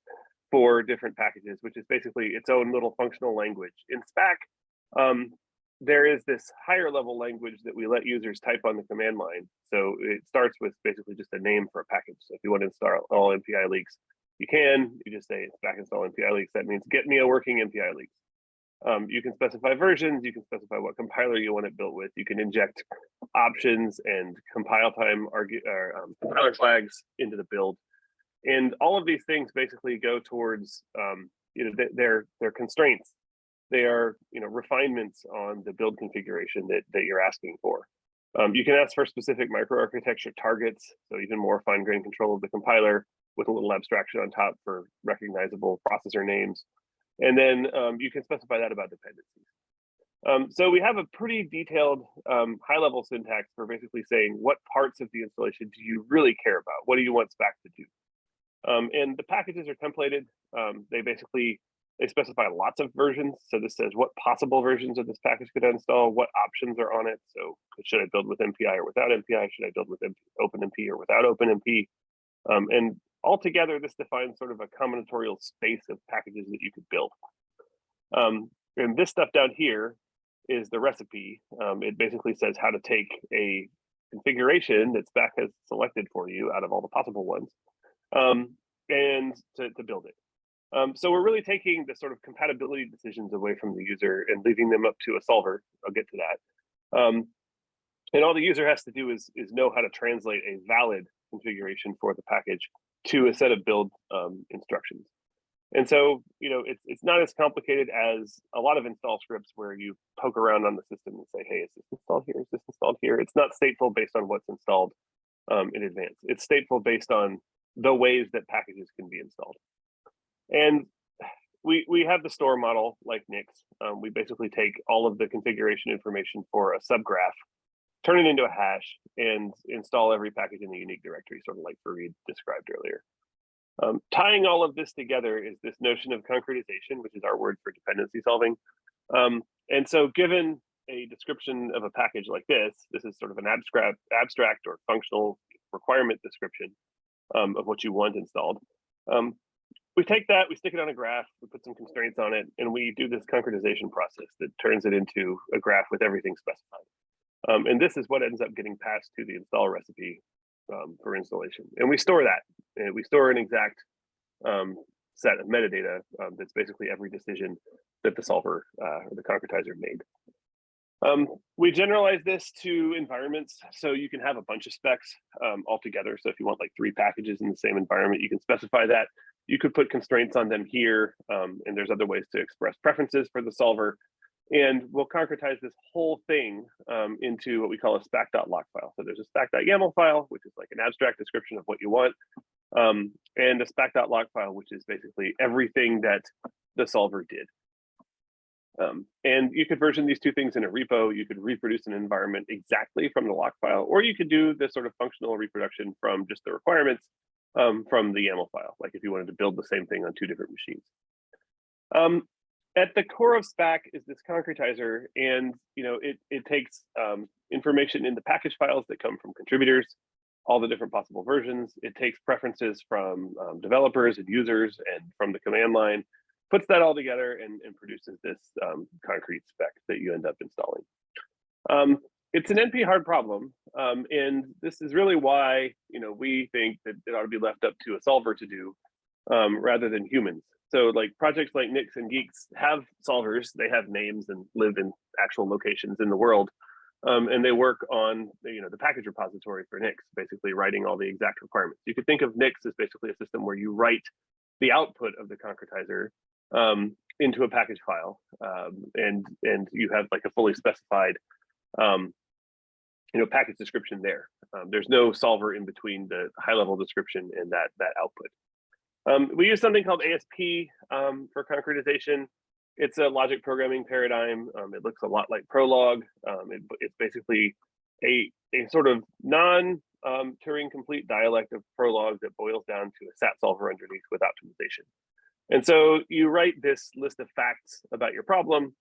for different packages, which is basically its own little functional language. In Spack, um, there is this higher level language that we let users type on the command line. So it starts with basically just a name for a package. So if you want to install all mpileaks, you can, you just say Spack install mpileaks. That means get me a working mpileaks. Um, you can specify versions, you can specify what compiler you want it built with. You can inject options and compile time argue, or, um, compiler flags into the build. And all of these things basically go towards, um, you know, their, their constraints they are you know refinements on the build configuration that, that you're asking for. Um, you can ask for specific microarchitecture targets, so even more fine-grained control of the compiler with a little abstraction on top for recognizable processor names. And then um, you can specify that about dependencies. Um, so we have a pretty detailed um, high-level syntax for basically saying what parts of the installation do you really care about? What do you want Spack to do? Um, and the packages are templated. Um, they basically they specify lots of versions. So this says what possible versions of this package could I install, what options are on it. So should I build with MPI or without MPI? Should I build with MP, OpenMP or without OpenMP? Um, and altogether, this defines sort of a combinatorial space of packages that you could build. Um, and this stuff down here is the recipe. Um, it basically says how to take a configuration that Spack has selected for you out of all the possible ones um, and to, to build it. Um, so we're really taking the sort of compatibility decisions away from the user and leaving them up to a solver. I'll get to that. Um, and all the user has to do is, is know how to translate a valid configuration for the package to a set of build um, instructions. And so, you know, it's, it's not as complicated as a lot of install scripts where you poke around on the system and say, hey, is this installed here? Is this installed here? It's not stateful based on what's installed um, in advance. It's stateful based on the ways that packages can be installed. And we, we have the store model like Nix. Um, we basically take all of the configuration information for a subgraph, turn it into a hash, and install every package in the unique directory, sort of like Farid described earlier. Um, tying all of this together is this notion of concretization, which is our word for dependency solving. Um, and so given a description of a package like this, this is sort of an abstract, abstract or functional requirement description um, of what you want installed. Um, we take that, we stick it on a graph, we put some constraints on it, and we do this concretization process that turns it into a graph with everything specified. Um, and this is what ends up getting passed to the install recipe um, for installation. And we store that. And we store an exact um, set of metadata um, that's basically every decision that the solver uh, or the concretizer made. Um, we generalize this to environments, so you can have a bunch of specs um, all together. So if you want like three packages in the same environment, you can specify that. You could put constraints on them here, um, and there's other ways to express preferences for the solver. And we'll concretize this whole thing um, into what we call a spec.lock file. So there's a spec.yaml file, which is like an abstract description of what you want, um, and a spec.lock file, which is basically everything that the solver did. Um, and you could version these two things in a repo. You could reproduce an environment exactly from the lock file, or you could do this sort of functional reproduction from just the requirements um, from the YAML file, like if you wanted to build the same thing on two different machines. Um, at the core of Spack is this concretizer, and you know it it takes um, information in the package files that come from contributors, all the different possible versions. It takes preferences from um, developers and users and from the command line, puts that all together and, and produces this um, concrete spec that you end up installing. Um, it's an NP hard problem, um, and this is really why you know we think that it ought to be left up to a solver to do um, rather than humans. So like projects like Nix and Guix have solvers, they have names and live in actual locations in the world. Um, and they work on you know the package repository for Nix, basically writing all the exact requirements. You could think of Nix as basically a system where you write the output of the concretizer um, into a package file, um, and and you have like a fully specified um, you know package description there. Um, there's no solver in between the high level description and that that output. Um, we use something called ASP um, for concretization. It's a logic programming paradigm. It looks a lot like Prolog. It, it's basically a, a sort of non um, Turing complete dialect of Prolog that boils down to a SAT solver underneath with optimization. And so you write this list of facts about your problem.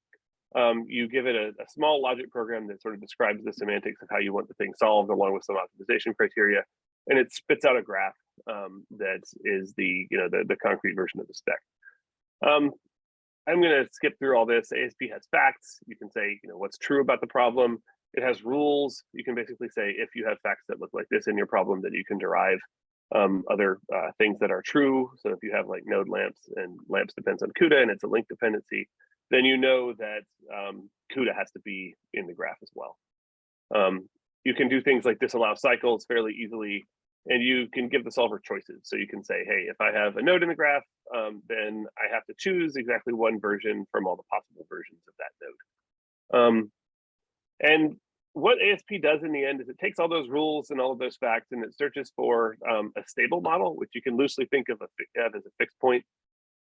Um, you give it a, a small logic program that sort of describes the semantics of how you want the thing solved along with some optimization criteria, and it spits out a graph um, that is the you know the, the concrete version of the spec. Um, I'm going to skip through all this. ASP has facts. You can say you know what's true about the problem. It has rules. You can basically say if you have facts that look like this in your problem, that you can derive um, other uh, things that are true. So if you have like node LAMMPS and LAMMPS depends on CUDA and it's a link dependency, then you know that um, CUDA has to be in the graph as well. Um, you can do things like disallow cycles fairly easily, and you can give the solver choices. So you can say, hey, if I have a node in the graph, um, then I have to choose exactly one version from all the possible versions of that node. Um, and what ASP does in the end is it takes all those rules and all of those facts and it searches for um, a stable model, which you can loosely think of, a, of as a fixed point.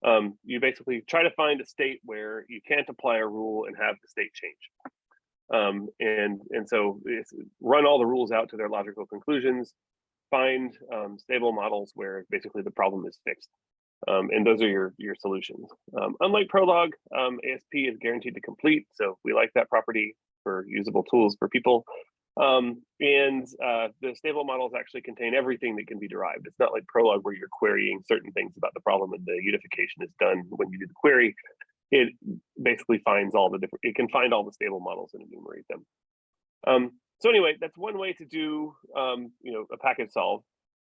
Um, you basically try to find a state where you can't apply a rule and have the state change. Um, and, and so run all the rules out to their logical conclusions, find um, stable models where basically the problem is fixed. Um, and those are your, your solutions. Um, unlike Prolog, ASP is guaranteed to complete. So we like that property for usable tools for people. Um, and uh, the stable models actually contain everything that can be derived. It's not like Prolog where you're querying certain things about the problem and the unification is done when you do the query. It basically finds all the different, it can find all the stable models and enumerate them. Um, so anyway, that's one way to do, um, you know, a package solve.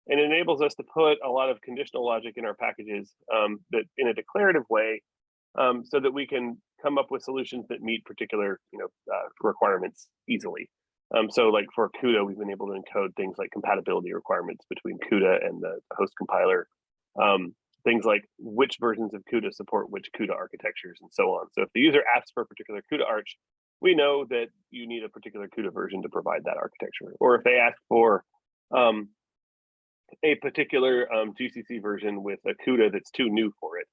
And it enables us to put a lot of conditional logic in our packages um, that in a declarative way um, so that we can come up with solutions that meet particular, you know, uh, requirements easily. Um, so like for CUDA, we've been able to encode things like compatibility requirements between CUDA and the host compiler. Um, things like which versions of CUDA support which CUDA architectures and so on. So if the user asks for a particular CUDA arch, we know that you need a particular CUDA version to provide that architecture. Or if they ask for um, a particular um, GCC version with a CUDA that's too new for it,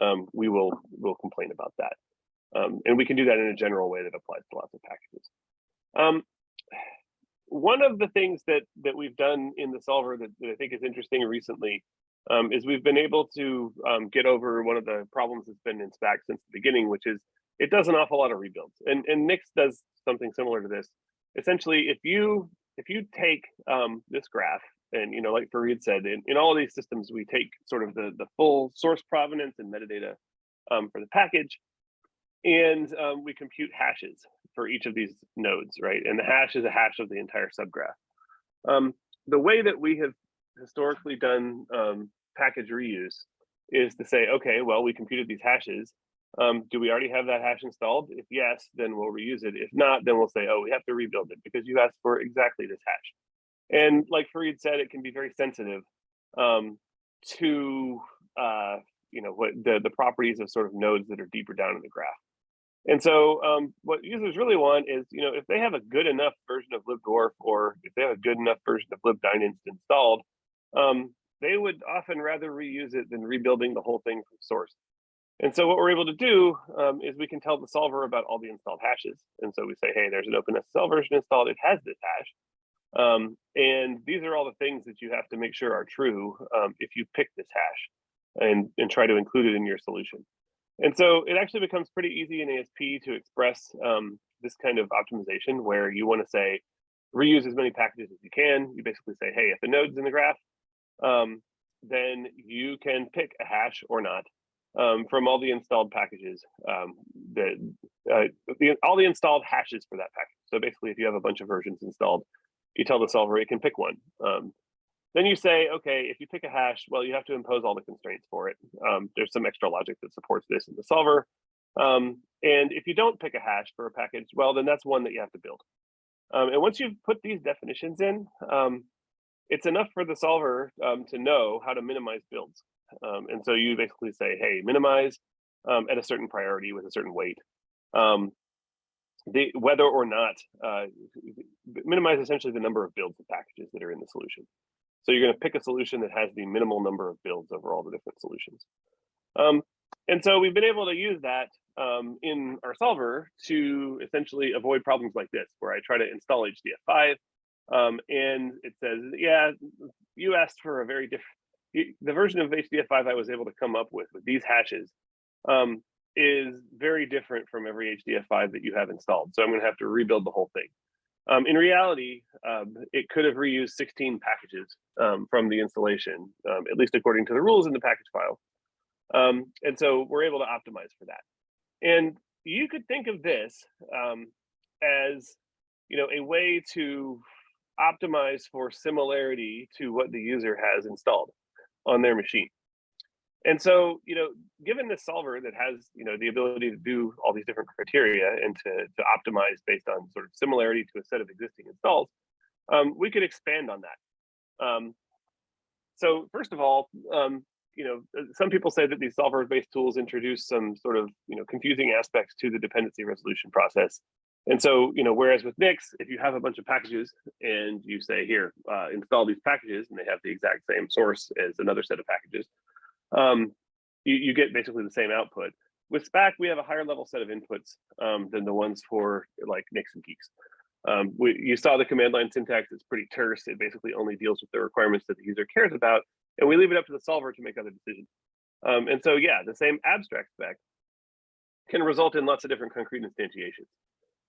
um, we will will complain about that. Um, and we can do that in a general way that applies to lots of packages. Um, one of the things that that we've done in the solver that, that I think is interesting recently um, is we've been able to um, get over one of the problems that's been in Spack since the beginning, which is it does an awful lot of rebuilds. And, and Nix does something similar to this. Essentially, if you if you take um, this graph and you know, like Farid said, in, in all of these systems, we take sort of the, the full source provenance and metadata um, for the package, and um, we compute hashes for each of these nodes, right? And the hash is a hash of the entire subgraph. Um, the way that we have historically done um, package reuse is to say, okay, well, we computed these hashes. Um, do we already have that hash installed? If yes, then we'll reuse it. If not, then we'll say, oh, we have to rebuild it because you asked for exactly this hash. And like Farid said, it can be very sensitive um, to uh, you know what the the properties of sort of nodes that are deeper down in the graph. And so um, what users really want is, you know, if they have a good enough version of libdwarf or if they have a good enough version of libdynast installed, um, they would often rather reuse it than rebuilding the whole thing from source. And so what we're able to do um, is we can tell the solver about all the installed hashes. And so we say, hey, there's an OpenSSL version installed. It has this hash. Um, and these are all the things that you have to make sure are true um, if you pick this hash and, and try to include it in your solution. And so it actually becomes pretty easy in ASP to express um, this kind of optimization where you want to say, reuse as many packages as you can. You basically say, hey, if the node's in the graph, um, then you can pick a hash or not um, from all the installed packages um, uh, the, all the installed hashes for that package. So basically, if you have a bunch of versions installed, you tell the solver it can pick one. Um, then you say, okay, if you pick a hash, well, you have to impose all the constraints for it. Um, there's some extra logic that supports this in the solver. Um, and if you don't pick a hash for a package, well, then that's one that you have to build. Um, and once you've put these definitions in, um, it's enough for the solver um, to know how to minimize builds. Um, and so you basically say, hey, minimize at a certain priority with a certain weight. The, whether or not, uh, minimize essentially the number of builds of packages that are in the solution. So you're going to pick a solution that has the minimal number of builds over all the different solutions. Um, and so we've been able to use that um, in our solver to essentially avoid problems like this, where I try to install HDF5 um, and it says, yeah, you asked for a very different, the version of HDF5 I was able to come up with, with these hashes, um, is very different from every HDF5 that you have installed. So I'm going to have to rebuild the whole thing. Um, in reality, um, it could have reused 16 packages um, from the installation, um, at least according to the rules in the package file. Um, and so we're able to optimize for that. And you could think of this um, as, you know, a way to optimize for similarity to what the user has installed on their machine. And so, you know, given this solver that has, you know, the ability to do all these different criteria and to, to optimize based on sort of similarity to a set of existing installs, um, we could expand on that. Um, so first of all, um, you know, uh, some people say that these solver-based tools introduce some sort of, you know, confusing aspects to the dependency resolution process. And so, you know, whereas with Nix, if you have a bunch of packages and you say, here, uh, install these packages, and they have the exact same source as another set of packages, um, you, you get basically the same output. With Spack, we have a higher level set of inputs um, than the ones for like Nix and Guix. Um, we, you saw the command line syntax, it's pretty terse. It basically only deals with the requirements that the user cares about, and we leave it up to the solver to make other decisions. Um, and so, yeah, the same abstract spec can result in lots of different concrete instantiations.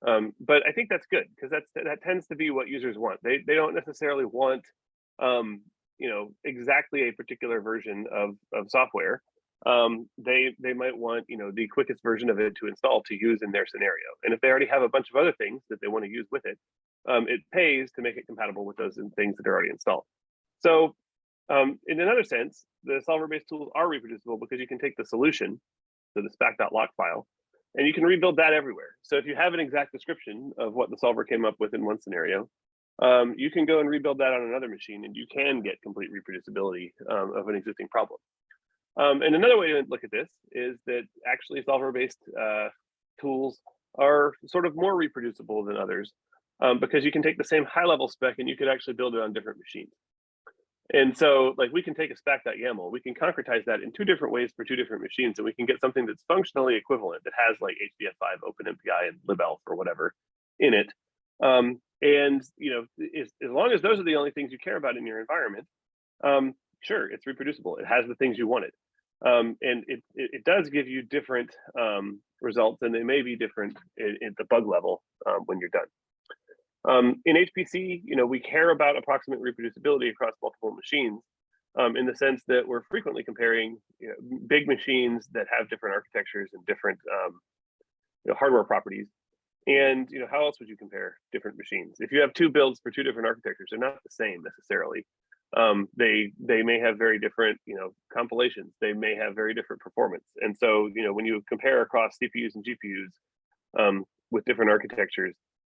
Um, but I think that's good because that's that tends to be what users want. They they don't necessarily want um, you know exactly a particular version of of software. Um, they they might want you know the quickest version of it to install to use in their scenario. And if they already have a bunch of other things that they want to use with it, um, it pays to make it compatible with those things that are already installed. So um, in another sense, the solver-based tools are reproducible because you can take the solution, so the spec.lock file, and you can rebuild that everywhere. So if you have an exact description of what the solver came up with in one scenario, um, you can go and rebuild that on another machine and you can get complete reproducibility um, of an existing problem. Um, and another way to look at this is that actually solver-based uh, tools are sort of more reproducible than others um, because you can take the same high level spec and you could actually build it on different machines. And so like we can take a spec.yaml, we can concretize that in two different ways for two different machines and we can get something that's functionally equivalent that has like HDF5, OpenMPI and libelf or whatever in it. Um, and you know, as, as long as those are the only things you care about in your environment, um, sure, it's reproducible. It has the things you wanted. Um, and it, it, it, does give you different um, results and they may be different at the bug level um, when you're done. Um, in HPC, you know, we care about approximate reproducibility across multiple machines um, in the sense that we're frequently comparing you know, big machines that have different architectures and different um, you know, hardware properties. And you know, how else would you compare different machines? If you have two builds for two different architectures, they're not the same necessarily. Um, they they may have very different you know compilations. They may have very different performance. And so you know when you compare across CPUs and GPUs um, with different architectures,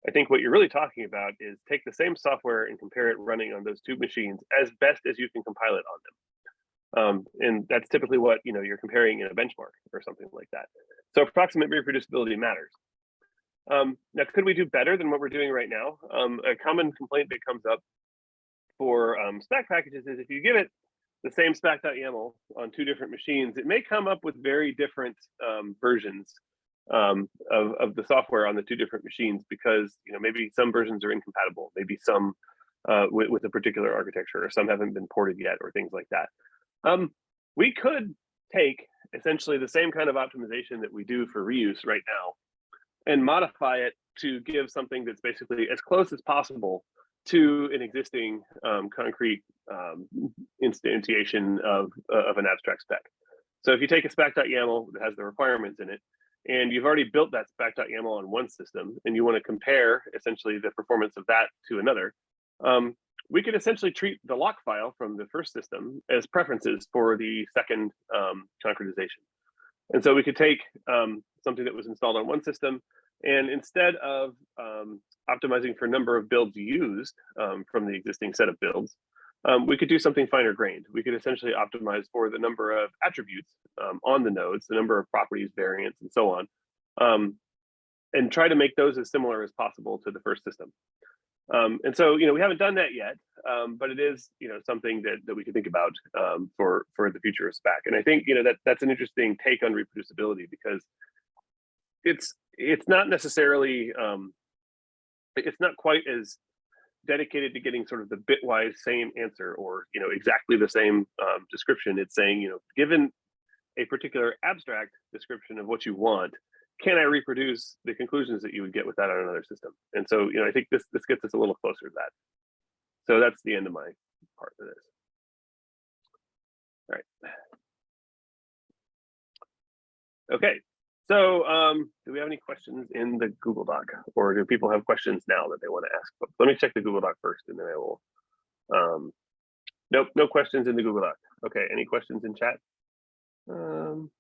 I think what you're really talking about is take the same software and compare it running on those two machines as best as you can compile it on them. Um, and that's typically what you know you're comparing in a benchmark or something like that. So approximate reproducibility matters. Um, now, could we do better than what we're doing right now? Um, a common complaint that comes up for um, Spack packages is if you give it the same spec.yaml on two different machines, it may come up with very different um, versions um, of, of the software on the two different machines because you know maybe some versions are incompatible, maybe some uh, with, with, a particular architecture or some haven't been ported yet or things like that. Um, we could take essentially the same kind of optimization that we do for reuse right now and modify it to give something that's basically as close as possible to an existing um, concrete um, instantiation of, uh, of an abstract spec. So if you take a spec.yaml that has the requirements in it, and you've already built that spec.yaml on one system, and you want to compare essentially the performance of that to another, um, we could essentially treat the lock file from the first system as preferences for the second um, concretization. And so we could take um, something that was installed on one system, and instead of um, optimizing for number of builds used um, from the existing set of builds, um, we could do something finer grained. We could essentially optimize for the number of attributes um, on the nodes, the number of properties, variants, and so on, um, and try to make those as similar as possible to the first system. Um, and so, you know, we haven't done that yet, um, but it is, you know, something that, that we can think about um, for for the future of Spack. And I think, you know, that that's an interesting take on reproducibility because it's it's not necessarily it's not quite as dedicated to getting sort of the bitwise same answer or you know exactly the same um, description it's saying you know given a particular abstract description of what you want can i reproduce the conclusions that you would get with that on another system and so you know i think this this gets us a little closer to that so that's the end of my part of this all right okay so um, do we have any questions in the Google Doc or do people have questions now that they want to ask? But let me check the Google Doc first and then I will. Um, nope, no questions in the Google Doc. Okay, any questions in chat? Um,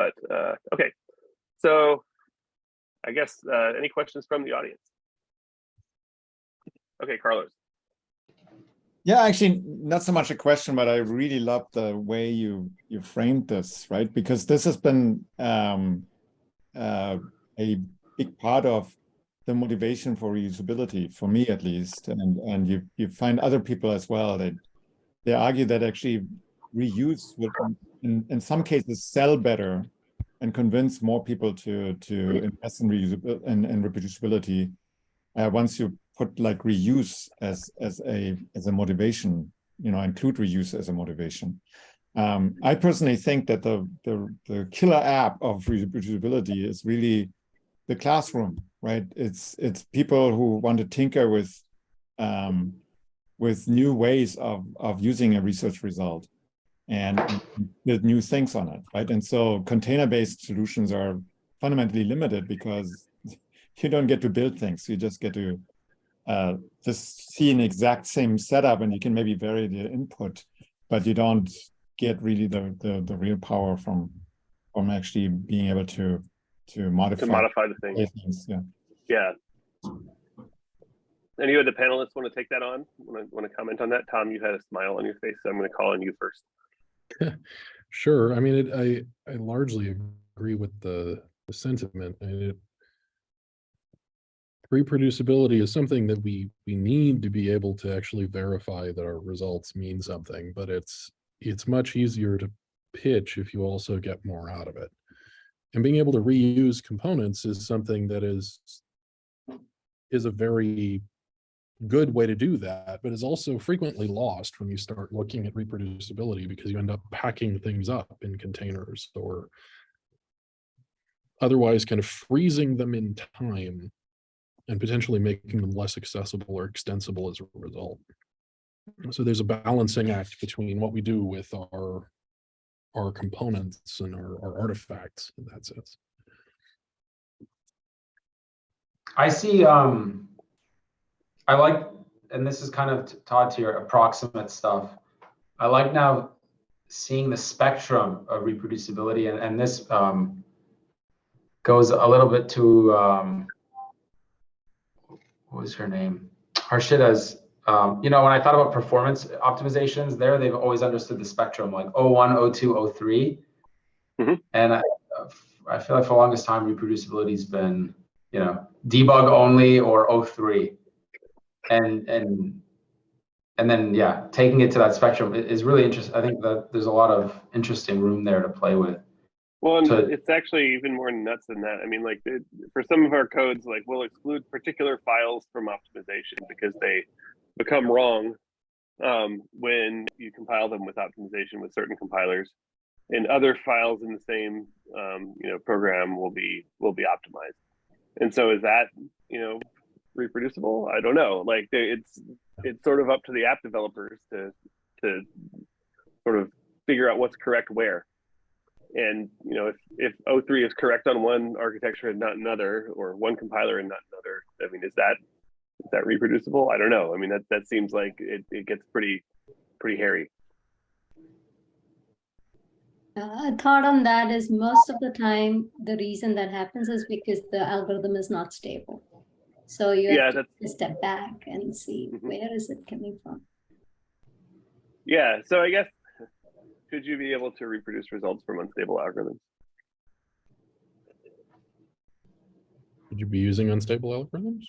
but uh, okay. So I guess uh, any questions from the audience? Okay, Carlos. Yeah, actually, not so much a question, but I really love the way you you framed this, right? Because this has been um, uh, a big part of the motivation for reusability, for me at least, and and you you find other people as well that they argue that actually reuse will, in in some cases, sell better and convince more people to to invest in reusability and, and reproducibility uh, once you put like reuse as as a as a motivation, you know, include reuse as a motivation. Um, I personally think that the, the the killer app of reproducibility is really the classroom, right? It's it's people who want to tinker with um, with new ways of of using a research result and build new things on it, right? And so container-based solutions are fundamentally limited because <laughs> you don't get to build things. You just get to uh, just see an exact same setup and you can maybe vary the input, but you don't get really the, the, the real power from, from actually being able to to modify, To modify the thing. things. Yeah. Yeah. Any of the panelists want to take that on? Want to, want to comment on that? Tom, you had a smile on your face, so I'm going to call on you first. <laughs> Sure. I mean, it, I, I largely agree with the, the sentiment and it. Reproducibility is something that we, we need to be able to actually verify that our results mean something, but it's, it's much easier to pitch if you also get more out of it. And being able to reuse components is something that is, is a very good way to do that, but is also frequently lost when you start looking at reproducibility because you end up packing things up in containers or otherwise kind of freezing them in time and potentially making them less accessible or extensible as a result. So there's a balancing act between what we do with our our components and our, our artifacts in that sense. I see, um, I like, and this is kind of Todd to your approximate stuff. I like now seeing the spectrum of reproducibility and, and this, um, goes a little bit to, um, what was her name? Harshita's, um, you know, when I thought about performance optimizations there, they've always understood the spectrum like 01, 02, 03. Mhm. And I, I feel like for the longest time, reproducibility has been, you know, debug only or 03. And, and, and then, yeah, taking it to that spectrum is really interesting. I think that there's a lot of interesting room there to play with. Well, and So- it's actually even more nuts than that. I mean, like it, for some of our codes, like we'll exclude particular files from optimization because they become wrong um, when you compile them with optimization with certain compilers, and other files in the same um, you know program will be will be optimized. And so, is that you know reproducible? I don't know. Like they, it's it's sort of up to the app developers to to sort of figure out what's correct where and you know if if o3 is correct on one architecture and not another or one compiler and not another i mean is that is that reproducible i don't know i mean that that seems like it, it gets pretty pretty hairy Uh, a thought on that is most of the time, the reason that happens is because the algorithm is not stable. So you yeah have that's to step back and see Mhm. where is it coming from. yeah so i guess could you be able to reproduce results from unstable algorithms Would you be using unstable algorithms?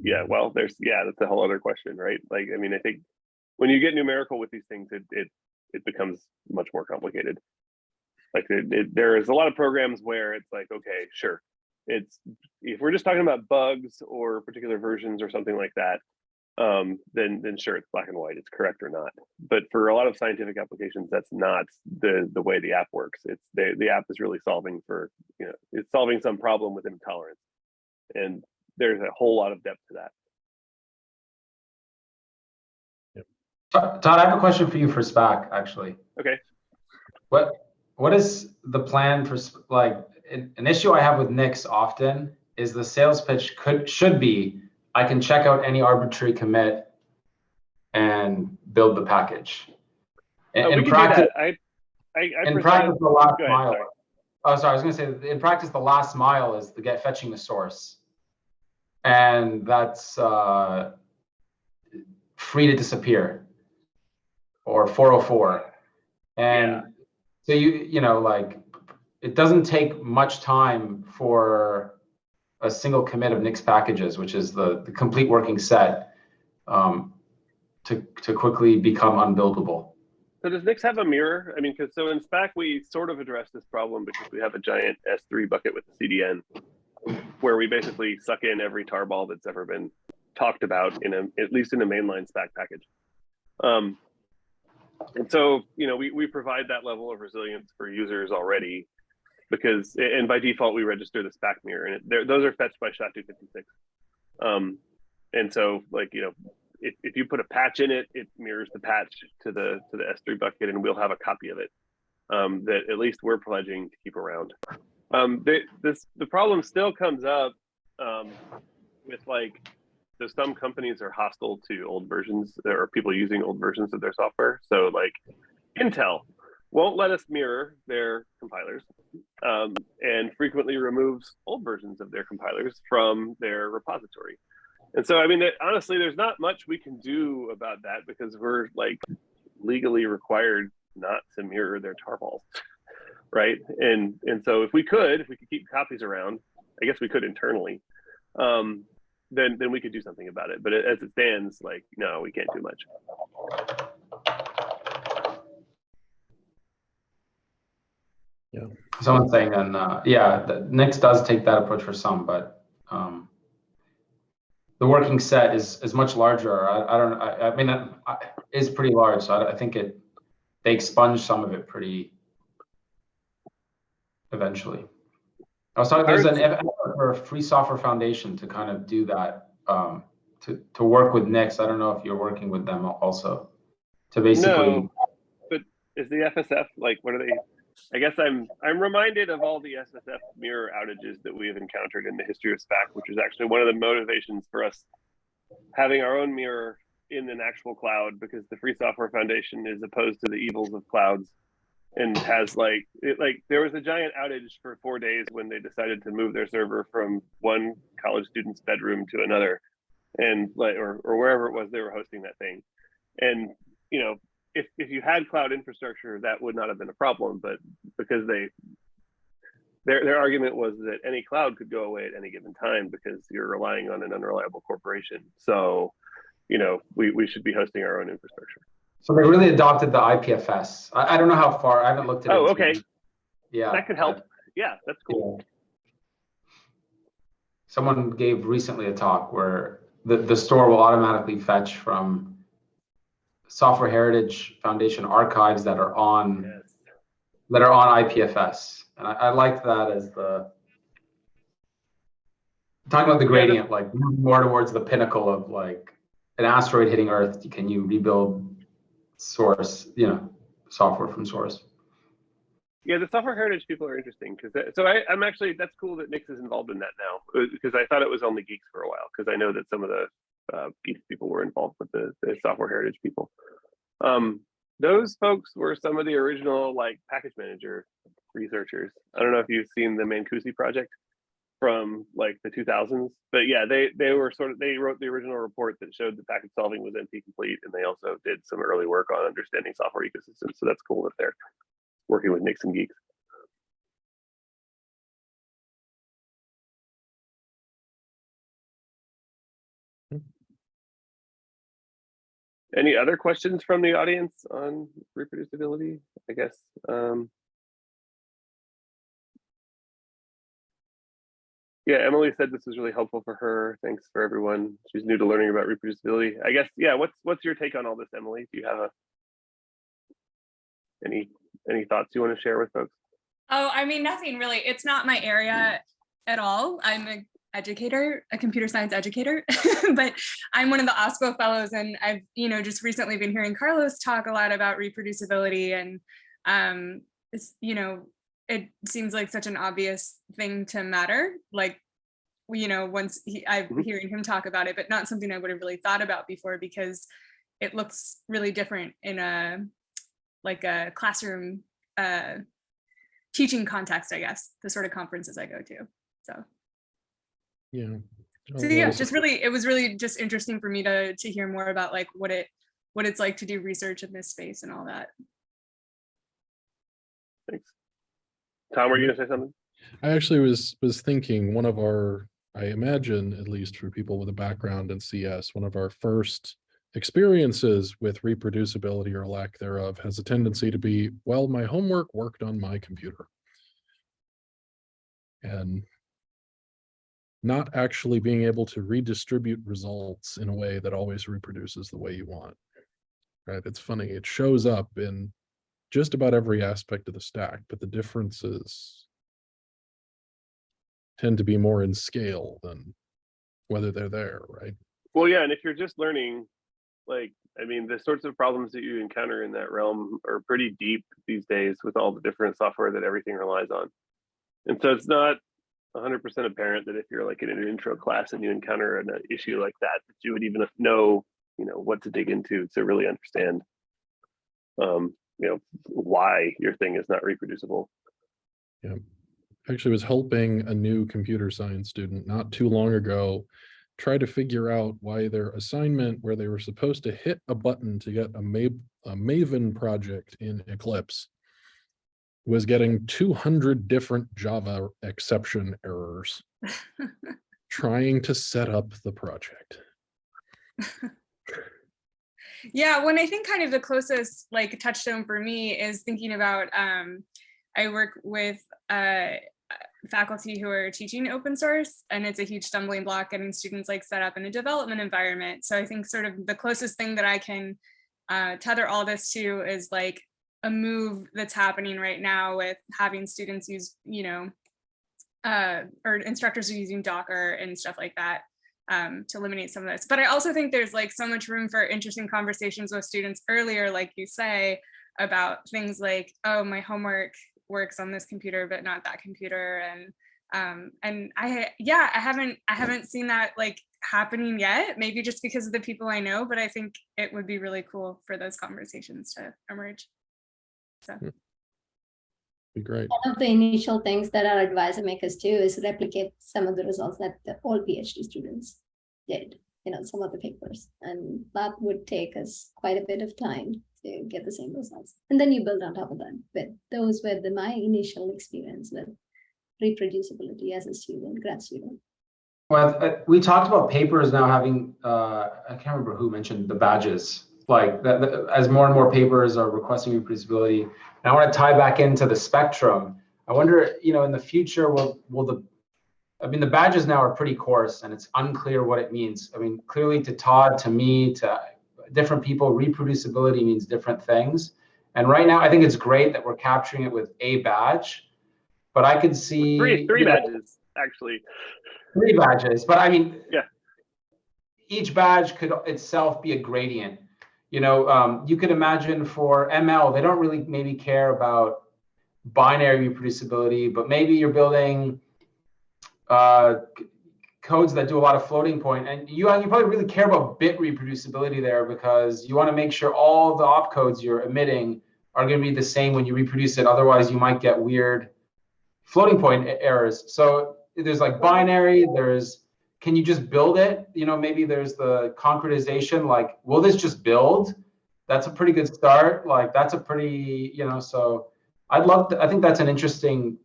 yeah well there's yeah that's a whole other question right like i mean i think when you get numerical with these things it it, it becomes much more complicated like it, it, there is a lot of programs where it's like okay sure it's if we're just talking about bugs or particular versions or something like that um then then sure it's black and white it's correct or not. But for a lot of scientific applications that's not the the way the app works. It's the the app is really solving for you know it's solving some problem with intolerance. And there's a whole lot of depth to that. Todd, Todd, I have a question for you for Spack, actually. Okay. What, what is the plan for, like, an, issue I have with Nix often is the sales pitch could, should be, I can check out any arbitrary commit and build the package. In, Oh, in practice. I, I, I in practice, the last ahead, mile. sorry. Oh, sorry, I was gonna say, in practice, the last mile is the get fetching the source. And that's, uh, free to disappear. Or four oh four. Yeah. And so you, you know, like, it doesn't take much time for a single commit of Nix packages, which is the, the complete working set, um, to, to quickly become unbuildable. So does Nix have a mirror? I mean, because so in Spack we sort of address this problem because we have a giant S3 bucket with the CDN, where we basically suck in every tarball that's ever been talked about in a at least in a mainline Spack package. Um, and so you know we we provide that level of resilience for users already because and by default we register the Spack mirror and it, those are fetched by SHA-256. Um, and so like you know if, if you put a patch in it, it mirrors the patch to the to the S3 bucket, and we'll have a copy of it um, that at least we're pledging to keep around. Um, the, this the problem still comes up um, with like so some companies are hostile to old versions or people using old versions of their software. So like Intel won't let us mirror their compilers. um, and frequently removes old versions of their compilers from their repository. And so, I mean, it, honestly, there's not much we can do about that because we're like legally required not to mirror their tarballs, <laughs> right? And and so, if we could, if we could keep copies around, I guess we could internally, um, then then we could do something about it. But as it stands, like no, we can't do much. Someone's saying, and uh, yeah, the, Nix does take that approach for some, but um, the working set is is much larger. I, I don't. I, I mean, it is pretty large, so I, I think it they expunge some of it pretty eventually. I was talking. There's an effort for a Free Software Foundation to kind of do that. Um, to to work with Nix. I don't know if you're working with them also to basically. No, but is the FSF like what are they? I guess I'm I'm reminded of all the FSF mirror outages that we have encountered in the history of Spack, which is actually one of the motivations for us having our own mirror in an actual cloud because the Free Software Foundation is opposed to the evils of clouds and has like it like there was a giant outage for four days when they decided to move their server from one college student's bedroom to another and like or, or wherever it was they were hosting that thing. And you know if, if you had cloud infrastructure, that would not have been a problem. But because they, their their argument was that any cloud could go away at any given time because you're relying on an unreliable corporation. So, you know, we, we should be hosting our own infrastructure. So they really adopted the IPFS. I, I don't know how far. I haven't looked at it. Oh, too okay. Yeah. That could help. Yeah, that's cool. Yeah. Someone gave recently a talk where the, the store will automatically fetch from Software Heritage Foundation archives that are on Yes. that are on IPFS, and I, I like that as the talking about the gradient, like more towards the pinnacle of like an asteroid hitting Earth. Can you rebuild source, you know, software from source? Yeah, the software heritage people are interesting because so I, I'm actually that's cool that Nix is involved in that now uh, because I thought it was only Guix for a while because I know that some of the uh, people were involved with the, the software heritage people. Um, those folks were some of the original like package manager researchers. I don't know if you've seen the Mancoosi project from like the 2000s, but yeah, they they were sort of they wrote the original report that showed that package solving was NP complete, and they also did some early work on understanding software ecosystems. So that's cool that they're working with Nix and Guix. Any other questions from the audience on reproducibility? I guess. Um, yeah, Emily said this was really helpful for her. Thanks for everyone. She's new to learning about reproducibility. I guess. Yeah. What's what's your take on all this, Emily? Do you have a any any thoughts you want to share with folks? Oh, I mean, nothing really. It's not my area at all. I'm a educator, a computer science educator, <laughs> but I'm one of the OSPO fellows and I've, you know, just recently been hearing Carlos talk a lot about reproducibility and, um, it's, you know, it seems like such an obvious thing to matter. Like, you know, once he, I'm Mhm. hearing him talk about it, but not something I would have really thought about before because it looks really different in a, like a classroom, uh, teaching context, I guess, the sort of conferences I go to. So, Yeah. Oh, so Oh, yeah, well, just really, it was really just interesting for me to to hear more about like what it what it's like to do research in this space and all that. Thanks. Tom, were you gonna say something? I actually was was thinking one of our, I imagine, at least for people with a background in CS, one of our first experiences with reproducibility or lack thereof has a tendency to be, well, my homework worked on my computer. And not actually being able to redistribute results in a way that always reproduces the way you want. Right? It's funny, it shows up in just about every aspect of the stack, but the differences tend to be more in scale than whether they're there, right? Well, yeah, and if you're just learning, like, I mean, the sorts of problems that you encounter in that realm are pretty deep these days with all the different software that everything relies on. And so it's not 100% apparent that if you're like in an intro class and you encounter an uh, issue like that, that you would even know, you know, what to dig into to really understand, um, you know, why your thing is not reproducible. Yeah. actually was helping a new computer science student not too long ago try to figure out why their assignment where they were supposed to hit a button to get a, Ma a Maven project in Eclipse was getting 200 different Java exception errors <laughs> trying to set up the project. Yeah, when I think kind of the closest like touchstone for me is thinking about um, I work with uh, faculty who are teaching open source and it's a huge stumbling block getting students like set up in a development environment. So I think sort of the closest thing that I can uh, tether all this to is like a move that's happening right now with having students use, you know, uh, or instructors are using Docker and stuff like that um, to eliminate some of this. But I also think there's like so much room for interesting conversations with students earlier, like you say, about things like, oh, my homework works on this computer, but not that computer. And um, and I, yeah, I haven't, I haven't seen that like happening yet, maybe just because of the people I know, but I think it would be really cool for those conversations to emerge. So. Be great. One of the initial things that our advisor make us do is replicate some of the results that the all PhD students did, you know, some of the papers. And that would take us quite a bit of time to get the same results. And then you build on top of that. But those were the my initial experience with reproducibility as a student, grad student. Well, uh, we talked about papers now having, uh, I can't remember who mentioned the badges. Like that, that- as more and more papers are requesting reproducibility. And I want to tie back into the spectrum. I wonder, you know, in the future, will will the, I mean, the badges now are pretty coarse and it's unclear what it means. I mean, clearly to Todd, to me, to different people, reproducibility means different things. And right now, I think it's great that we're capturing it with a badge. But I could see Three, three you know, badges, actually. three badges, but I mean, Yeah. Each badge could itself be a gradient. You know, um, you could imagine for ML, they don't really maybe care about binary reproducibility, but maybe you're building uh, codes that do a lot of floating point, and you you probably really care about bit reproducibility there because you want to make sure all the opcodes you're emitting are going to be the same when you reproduce it. Otherwise, you might get weird floating point errors. So there's like binary, there's can you just build it? You know, maybe there's the concretization, like, will this just build? That's a pretty good start. Like that's a pretty, you know, so I'd love to, I think that's an interesting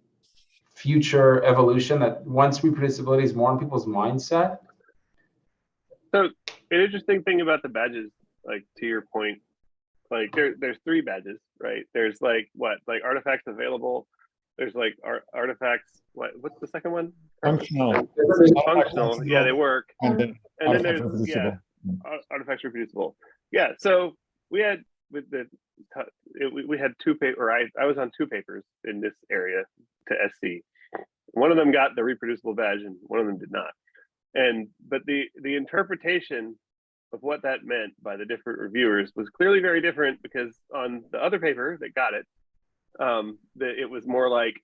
future evolution that once reproducibility is more in people's mindset. So an interesting thing about the badges, like to your point, like there, there's three badges, right? There's like what, like artifacts available. There's like ar- artifacts. What, what's the second one? Functional. Functional. Yeah, they work. And then And then there's yeah, reproducible. ar- artifacts reproducible. Yeah. So we had with the it, we, we had two paper. I I was on two papers in this area to SC. One of them got the reproducible badge, and one of them did not. And but the the interpretation of what that meant by the different reviewers was clearly very different because on the other paper that got it, um, that it was more like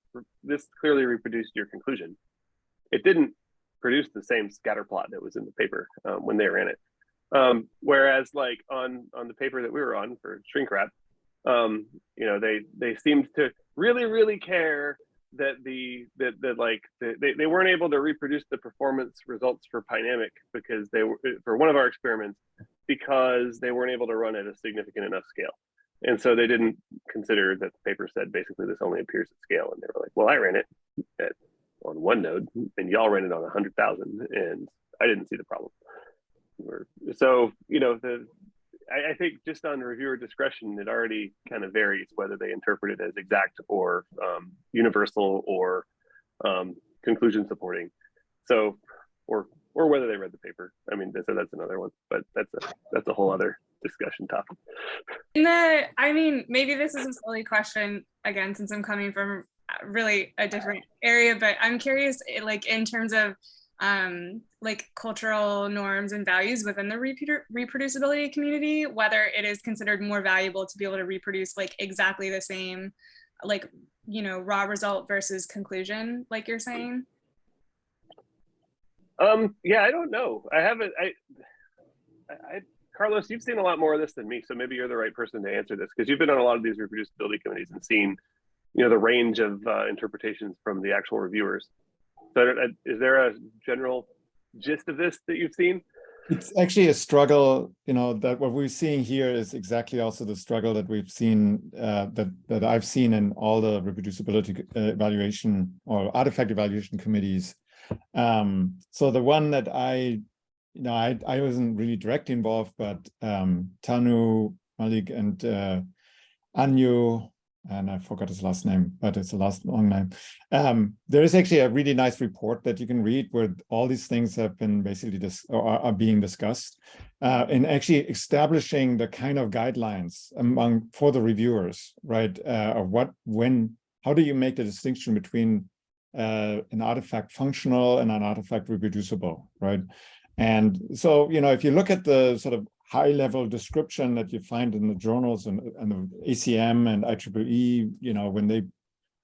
this clearly reproduced your conclusion. It didn't produce the same scatter plot that was in the paper um, when they ran it. Um, whereas like on on the paper that we were on for shrink wrap, um, you know, they they seemed to really really care that the that that like the, they they weren't able to reproduce the performance results for Pynamic because they were for one of our experiments because they weren't able to run at a significant enough scale. And so they didn't consider that the paper said basically this only appears at scale. And they were like, well, I ran it at, on one node and y'all ran it on a hundred thousand and I didn't see the problem. So, you know, the, I, I think just on reviewer discretion, it already kind of varies whether they interpret it as exact or um, universal or um, conclusion supporting. So, or or whether they read the paper. I mean, so that's another one, but that's a that's a whole other discussion topic. In the, I mean, maybe this is a silly question again, since I'm coming from really a different area, but I'm curious, eh, like in terms of um, like cultural norms and values within the reprodu- reproducibility community, whether it is considered more valuable to be able to reproduce like exactly the same, like you know, raw result versus conclusion, like you're saying. Um, yeah, I don't know. I haven't. I, I- Carlos, you've seen a lot more of this than me, so maybe you're the right person to answer this because you've been on a lot of these reproducibility committees and seen you know, the range of uh, interpretations from the actual reviewers. So, uh, is there a general gist of this that you've seen? It's actually a struggle, you know, that what we're seeing here is exactly also the struggle that we've seen, uh, that that I've seen in all the reproducibility uh, evaluation or artifact evaluation committees. Um, so the one that I, know, I I wasn't really directly involved, but um, Tanu Malik and uh, Anyu and I forgot his last name, but it's a last long name. Um, there is actually a really nice report that you can read where all these things have been basically dis are, are being discussed uh, and actually establishing the kind of guidelines among for the reviewers, right? Uh, of what, when, how do you make the distinction between uh, an artifact functional and an artifact reproducible, right? And so, you know, if you look at the sort of high level description that you find in the journals and, and the ACM and IEEE, you know, when they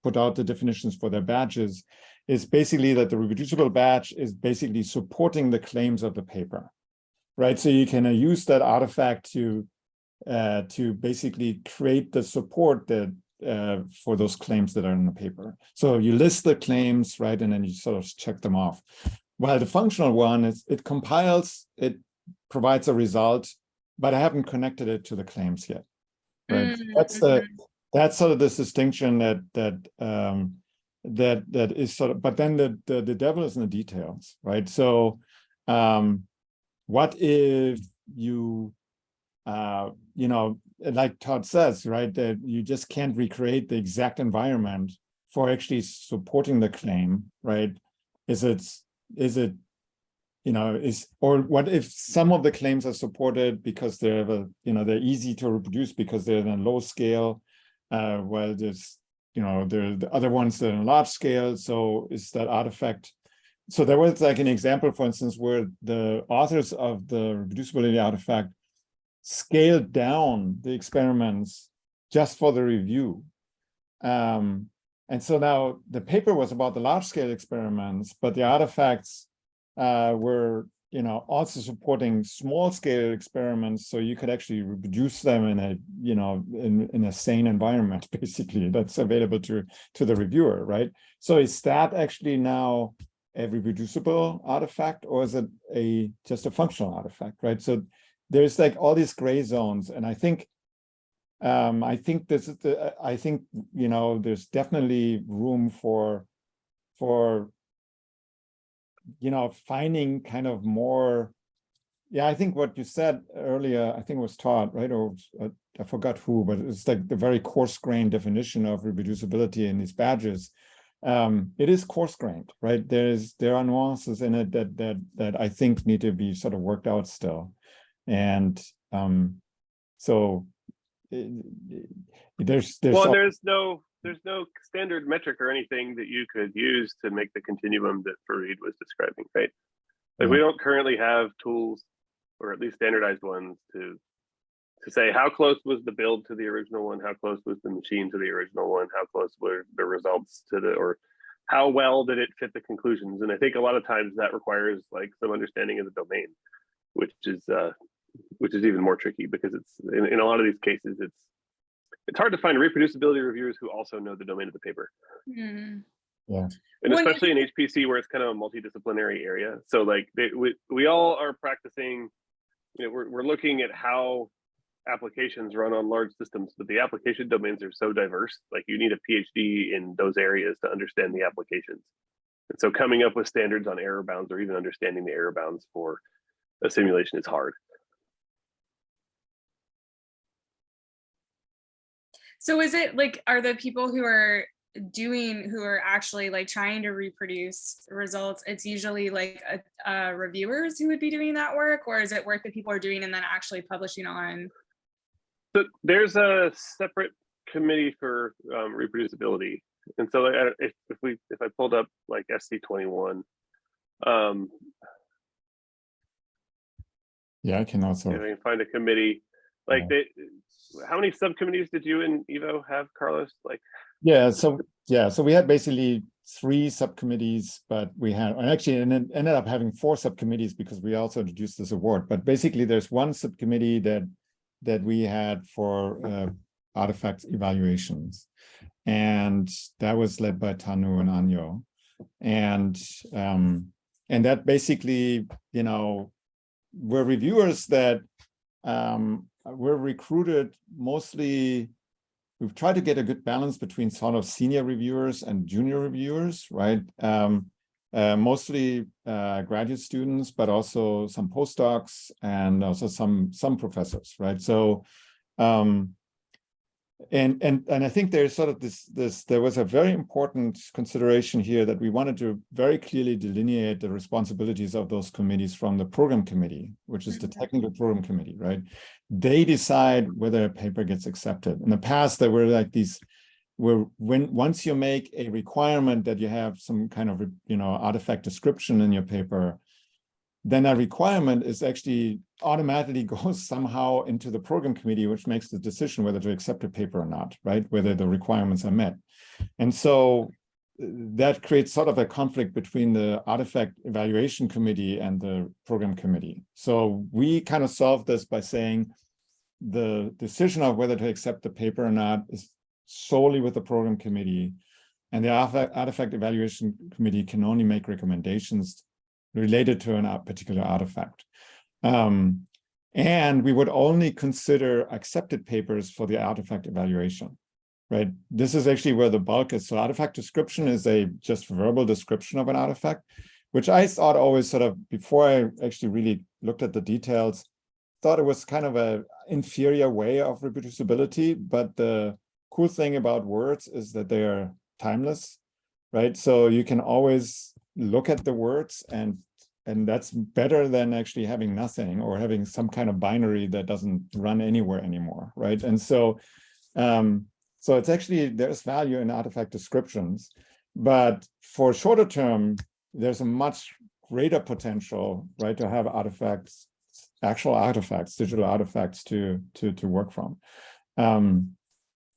put out the definitions for their badges, is basically that the reproducible badge is basically supporting the claims of the paper, right? So you can uh, use that artifact to uh, to basically create the support that uh, for those claims that are in the paper. So you list the claims, right, and then you sort of check them off. While the functional one is it compiles, it provides a result, but I haven't connected it to the claims yet. Right. Mm, That's the that's sort of this distinction that that um that that is sort of but then the the, the devil is in the details, right? So um what if you uh you know like Todd says, right, that you just can't recreate the exact environment for actually supporting the claim, right? Is it is it you know, is or what if some of the claims are supported because they're you know they're easy to reproduce because they're a low scale, uh, while there's you know there are the other ones that are in large scale. So is that artifact? So there was like an example, for instance, where the authors of the reproducibility artifact scaled down the experiments just for the review. Um, and so now the paper was about the large scale experiments, but the artifacts uh, were you know also supporting small scale experiments so you could actually reproduce them in a you know in, in a sane environment <laughs> basically that's available to to the reviewer right? So is that actually now a reproducible artifact or is it a just a functional artifact right? So there's like all these gray zones and i think um i think this is the i think you know there's definitely room for for you know, finding kind of more, yeah, I think what you said earlier, I think was Todd, right? Or uh, I forgot who, but it's like the very coarse grained definition of reproducibility in these badges. Um, it is coarse grained, right? There's there are nuances in it that that that I think need to be sort of worked out still, and um, so there's there's well, there's no there's no standard metric or anything that you could use to make the continuum that Farid was describing, right? Like we don't currently have tools, or at least standardized ones, to to say how close was the build to the original one, how close was the machine to the original one, how close were the results to the, or how well did it fit the conclusions? And I think a lot of times that requires like some understanding of the domain, which is uh, which is even more tricky because it's in, in a lot of these cases it's it's hard to find reproducibility reviewers who also know the domain of the paper. Mm. Yeah. And When- especially in HPC where it's kind of a multidisciplinary area. So like they, we, we all are practicing, you know, we're, we're looking at how applications run on large systems, but the application domains are so diverse, like you need a PhD in those areas to understand the applications. And so coming up with standards on error bounds or even understanding the error bounds for a simulation is hard. So is it like, are the people who are doing, who are actually like trying to reproduce results, it's usually like uh, uh, reviewers who would be doing that work? Or is it work that people are doing and then actually publishing on? So there's a separate committee for um, reproducibility. And so uh, if, if we if I pulled up like SC21, um, yeah, I can also. if I can find a committee, like Yeah. they, how many subcommittees did you and Ivo have, Carlos? Like, Yeah, so yeah, so we had basically three subcommittees, but we had and actually ended up having four subcommittees because we also introduced this award. But basically, there's one subcommittee that that we had for uh, artifacts evaluations. And that was led by Tanu and Anyo. And um, and that basically, you know, were reviewers that um, were recruited mostly we've tried to get a good balance between sort of senior reviewers and junior reviewers, right? Um, uh, mostly uh, graduate students, but also some postdocs and also some some professors, right? So, um, and and and I think there's sort of this this there was a very important consideration here that we wanted to very clearly delineate the responsibilities of those committees from the program committee, which is the mm-hmm. technical program committee, right? They decide whether a paper gets accepted. In the past, there were like these where when once you make a requirement that you have some kind of you know artifact description in your paper, then that requirement is actually automatically <laughs> goes somehow into the program committee, which makes the decision whether to accept a paper or not, right? Whether the requirements are met. And so uh, that creates sort of a conflict between the artifact evaluation committee and the program committee. So we kind of solved this by saying the decision of whether to accept the paper or not is solely with the program committee and the artifact evaluation committee can only make recommendations related to a particular artifact. Um, and we would only consider accepted papers for the artifact evaluation, right? This is actually where the bulk is. So artifact description is a just verbal description of an artifact, which I thought always sort of, before I actually really looked at the details, thought it was kind of a inferior way of reproducibility. But the cool thing about words is that they are timeless, right? So you can always look at the words and and that's better than actually having nothing or having some kind of binary that doesn't run anywhere anymore, right? And so, um, so it's actually, there's value in artifact descriptions, but for shorter term, there's a much greater potential, right, to have artifacts, actual artifacts, digital artifacts to, to, to work from. Um,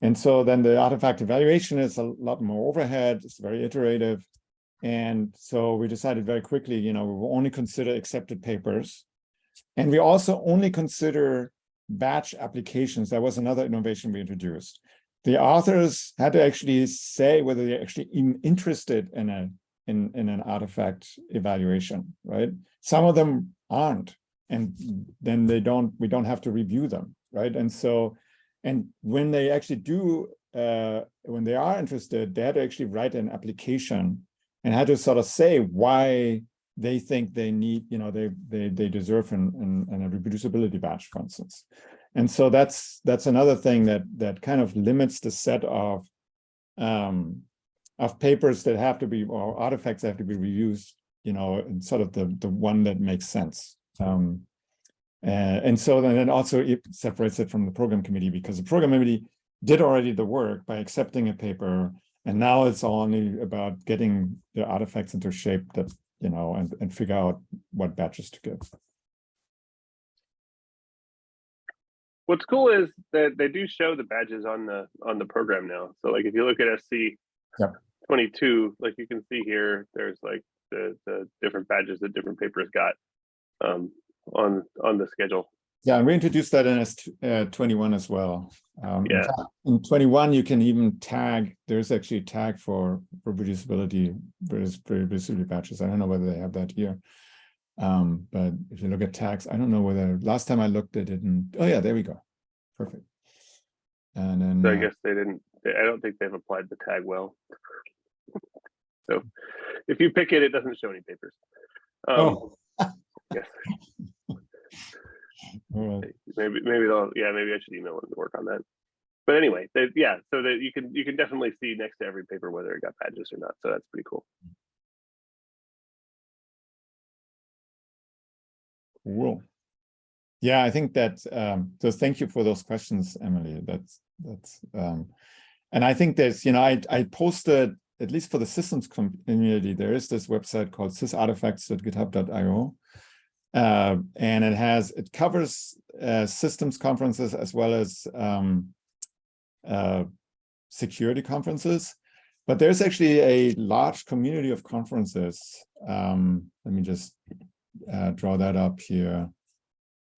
and so then the artifact evaluation is a lot more overhead, it's very iterative, and so we decided very quickly, you know, we will only consider accepted papers. And we also only consider batch applications. That was another innovation we introduced. The authors had to actually say whether they're actually even interested in a in, in an artifact evaluation, right? Some of them aren't, and then they don't, we don't have to review them, right? And so, and when they actually do, uh, when they are interested, they had to actually write an application and had to sort of say why they think they need, you know, they they they deserve an, an, an, a reproducibility badge, for instance. And so that's that's another thing that that kind of limits the set of um, of papers that have to be or artifacts that have to be reused, you know, and sort of the the one that makes sense. Um, uh, and so then also it separates it from the program committee because the program committee did already the work by accepting a paper and now it's only about getting the artifacts into shape that, you know, and, and figure out what batches to give. What's cool is that they do show the badges on the on the program now. So like if you look at SC yep. 22, like you can see here, there's like the the different badges that different papers got um, on on the schedule. Yeah, and we introduced that in S21 uh, as well. Um, yeah. In 21, you can even tag, there's actually a tag for reproducibility, reproducibility batches. I don't know whether they have that here. Um, but if you look at tags, I don't know whether, last time I looked, they didn't, oh yeah, there we go. Perfect. And then- so I uh, guess they didn't, I don't think they've applied the tag well. so if you pick it, it doesn't show any papers. Um, oh. yes. <laughs> Maybe maybe they'll yeah maybe I should email them to work on that. But anyway, they, yeah, so that you can you can definitely see next to every paper whether it got badges or not. So that's pretty cool. Cool. Yeah, I think that um, so thank you for those questions, Emily. That's that's um, and I think there's you know I I posted at least for the systems community there is this website called sysartifacts.github.io uh, and it has it covers uh, systems conferences as well as um, uh, security conferences. But there's actually a large community of conferences. Um, let me just uh, draw that up here.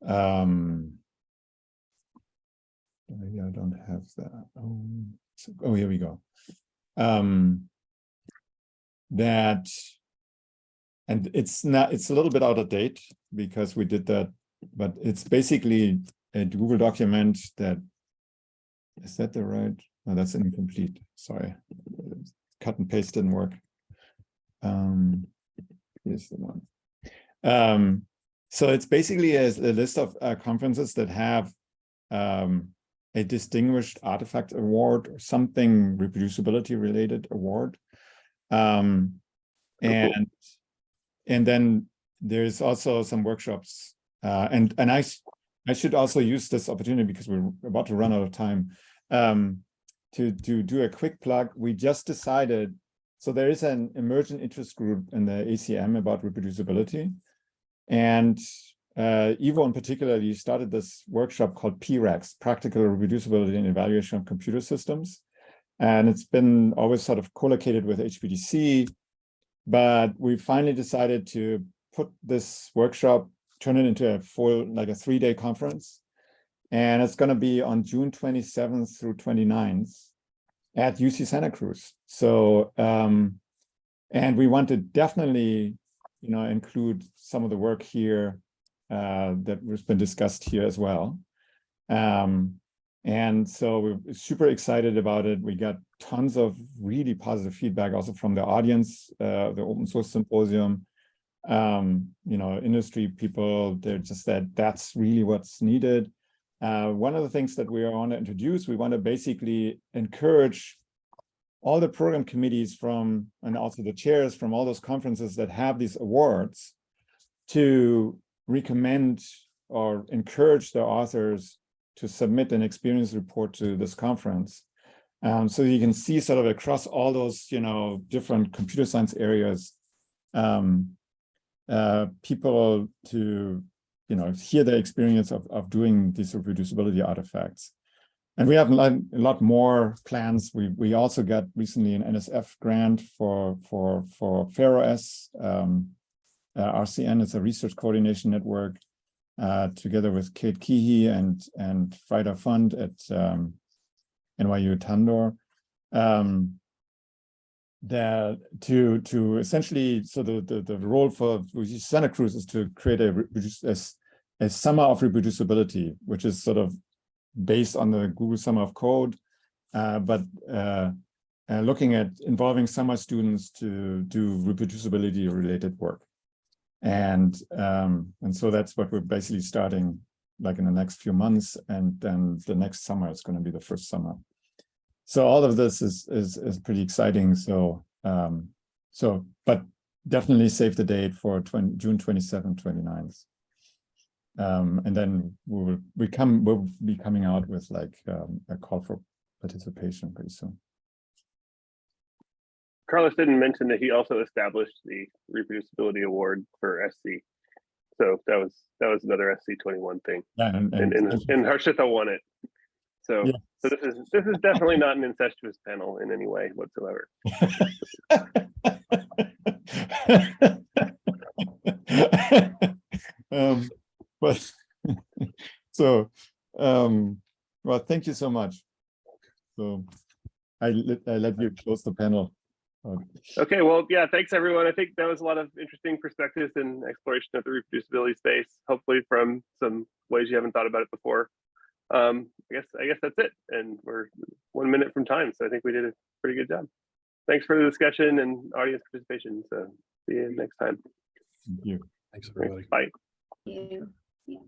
Um, Maybe I don't have that. Oh, so- oh, here we go. Um, that, and it's not, it's a little bit out of date because we did that, but it's basically a Google document that, is that the right? No, that's incomplete. Sorry. Cut and paste didn't work. Um, here's the one. Um, so it's basically a, a list of uh, conferences that have um, a distinguished artifact award or something reproducibility related award. Um, Oh, cool. And then there's also some workshops uh, and and I I should also use this opportunity because we're about to run out of time um, to to do a quick plug. We just decided so there is an emergent interest group in the ACM about reproducibility. And uh, Ivo in particularly started this workshop called P-RECS, Practical Reproducibility and Evaluation of Computer Systems. And it's been always sort of collocated with HPDC, but we finally decided to put this workshop, turn it into a full, like a three-day conference. And it's going to be on June 27th through 29th at UC Santa Cruz. So, um, and we want to definitely, you know, include some of the work here uh, that has been discussed here as well. Um, and so we're super excited about it. We got tons of really positive feedback also from the audience, uh, the open source symposium, um, you know, industry people, they're just that that's really what's needed. Uh, one of the things that we want to introduce, we want to basically encourage all the program committees from, and also the chairs from all those conferences that have these awards to recommend or encourage the authors to submit an experience report to this conference. Um, so you can see sort of across all those, you know, different computer science areas, um, uh, people to, you know, hear their experience of, of doing these reproducibility artifacts. And we have a lot, more plans. We we also got recently an NSF grant for for for FAIROS. Um, uh, RCN is a research coordination network uh, together with Kate Keahey and and Fraida Fund at um, NYU Tandon. Um, that to to essentially so the the, the role for Santa Cruz is to create a a, a summer of reproducibility, which is sort of based on the Google Summer of Code, uh, but uh, uh, looking at involving summer students to do reproducibility related work. And, um, and so that's what we're basically starting like in the next few months. And then the next summer is going to be the first summer. So all of this is, is, is pretty exciting. So, um, so, but definitely save the date for 20, June 27, 29th. Um, and then we will we come we'll be coming out with like um, a call for participation pretty soon. Carlos didn't mention that he also established the reproducibility award for SC. So that was that was another SC twenty one thing, Yeah, and, and and, and Harshita won it. So Yeah. so this is this is definitely not an incestuous panel in any way whatsoever. <laughs> um, but <laughs> so um, well, thank you so much. So I let I let you close the panel. Okay, well, yeah, thanks everyone. I think that was a lot of interesting perspectives and exploration of the reproducibility space, hopefully from some ways you haven't thought about it before. Um, I guess I guess that's it. And we're one minute from time. So I think we did a pretty good job. Thanks for the discussion and audience participation. So see you next time. thank you. Thanks, everybody. Bye. You. Yeah.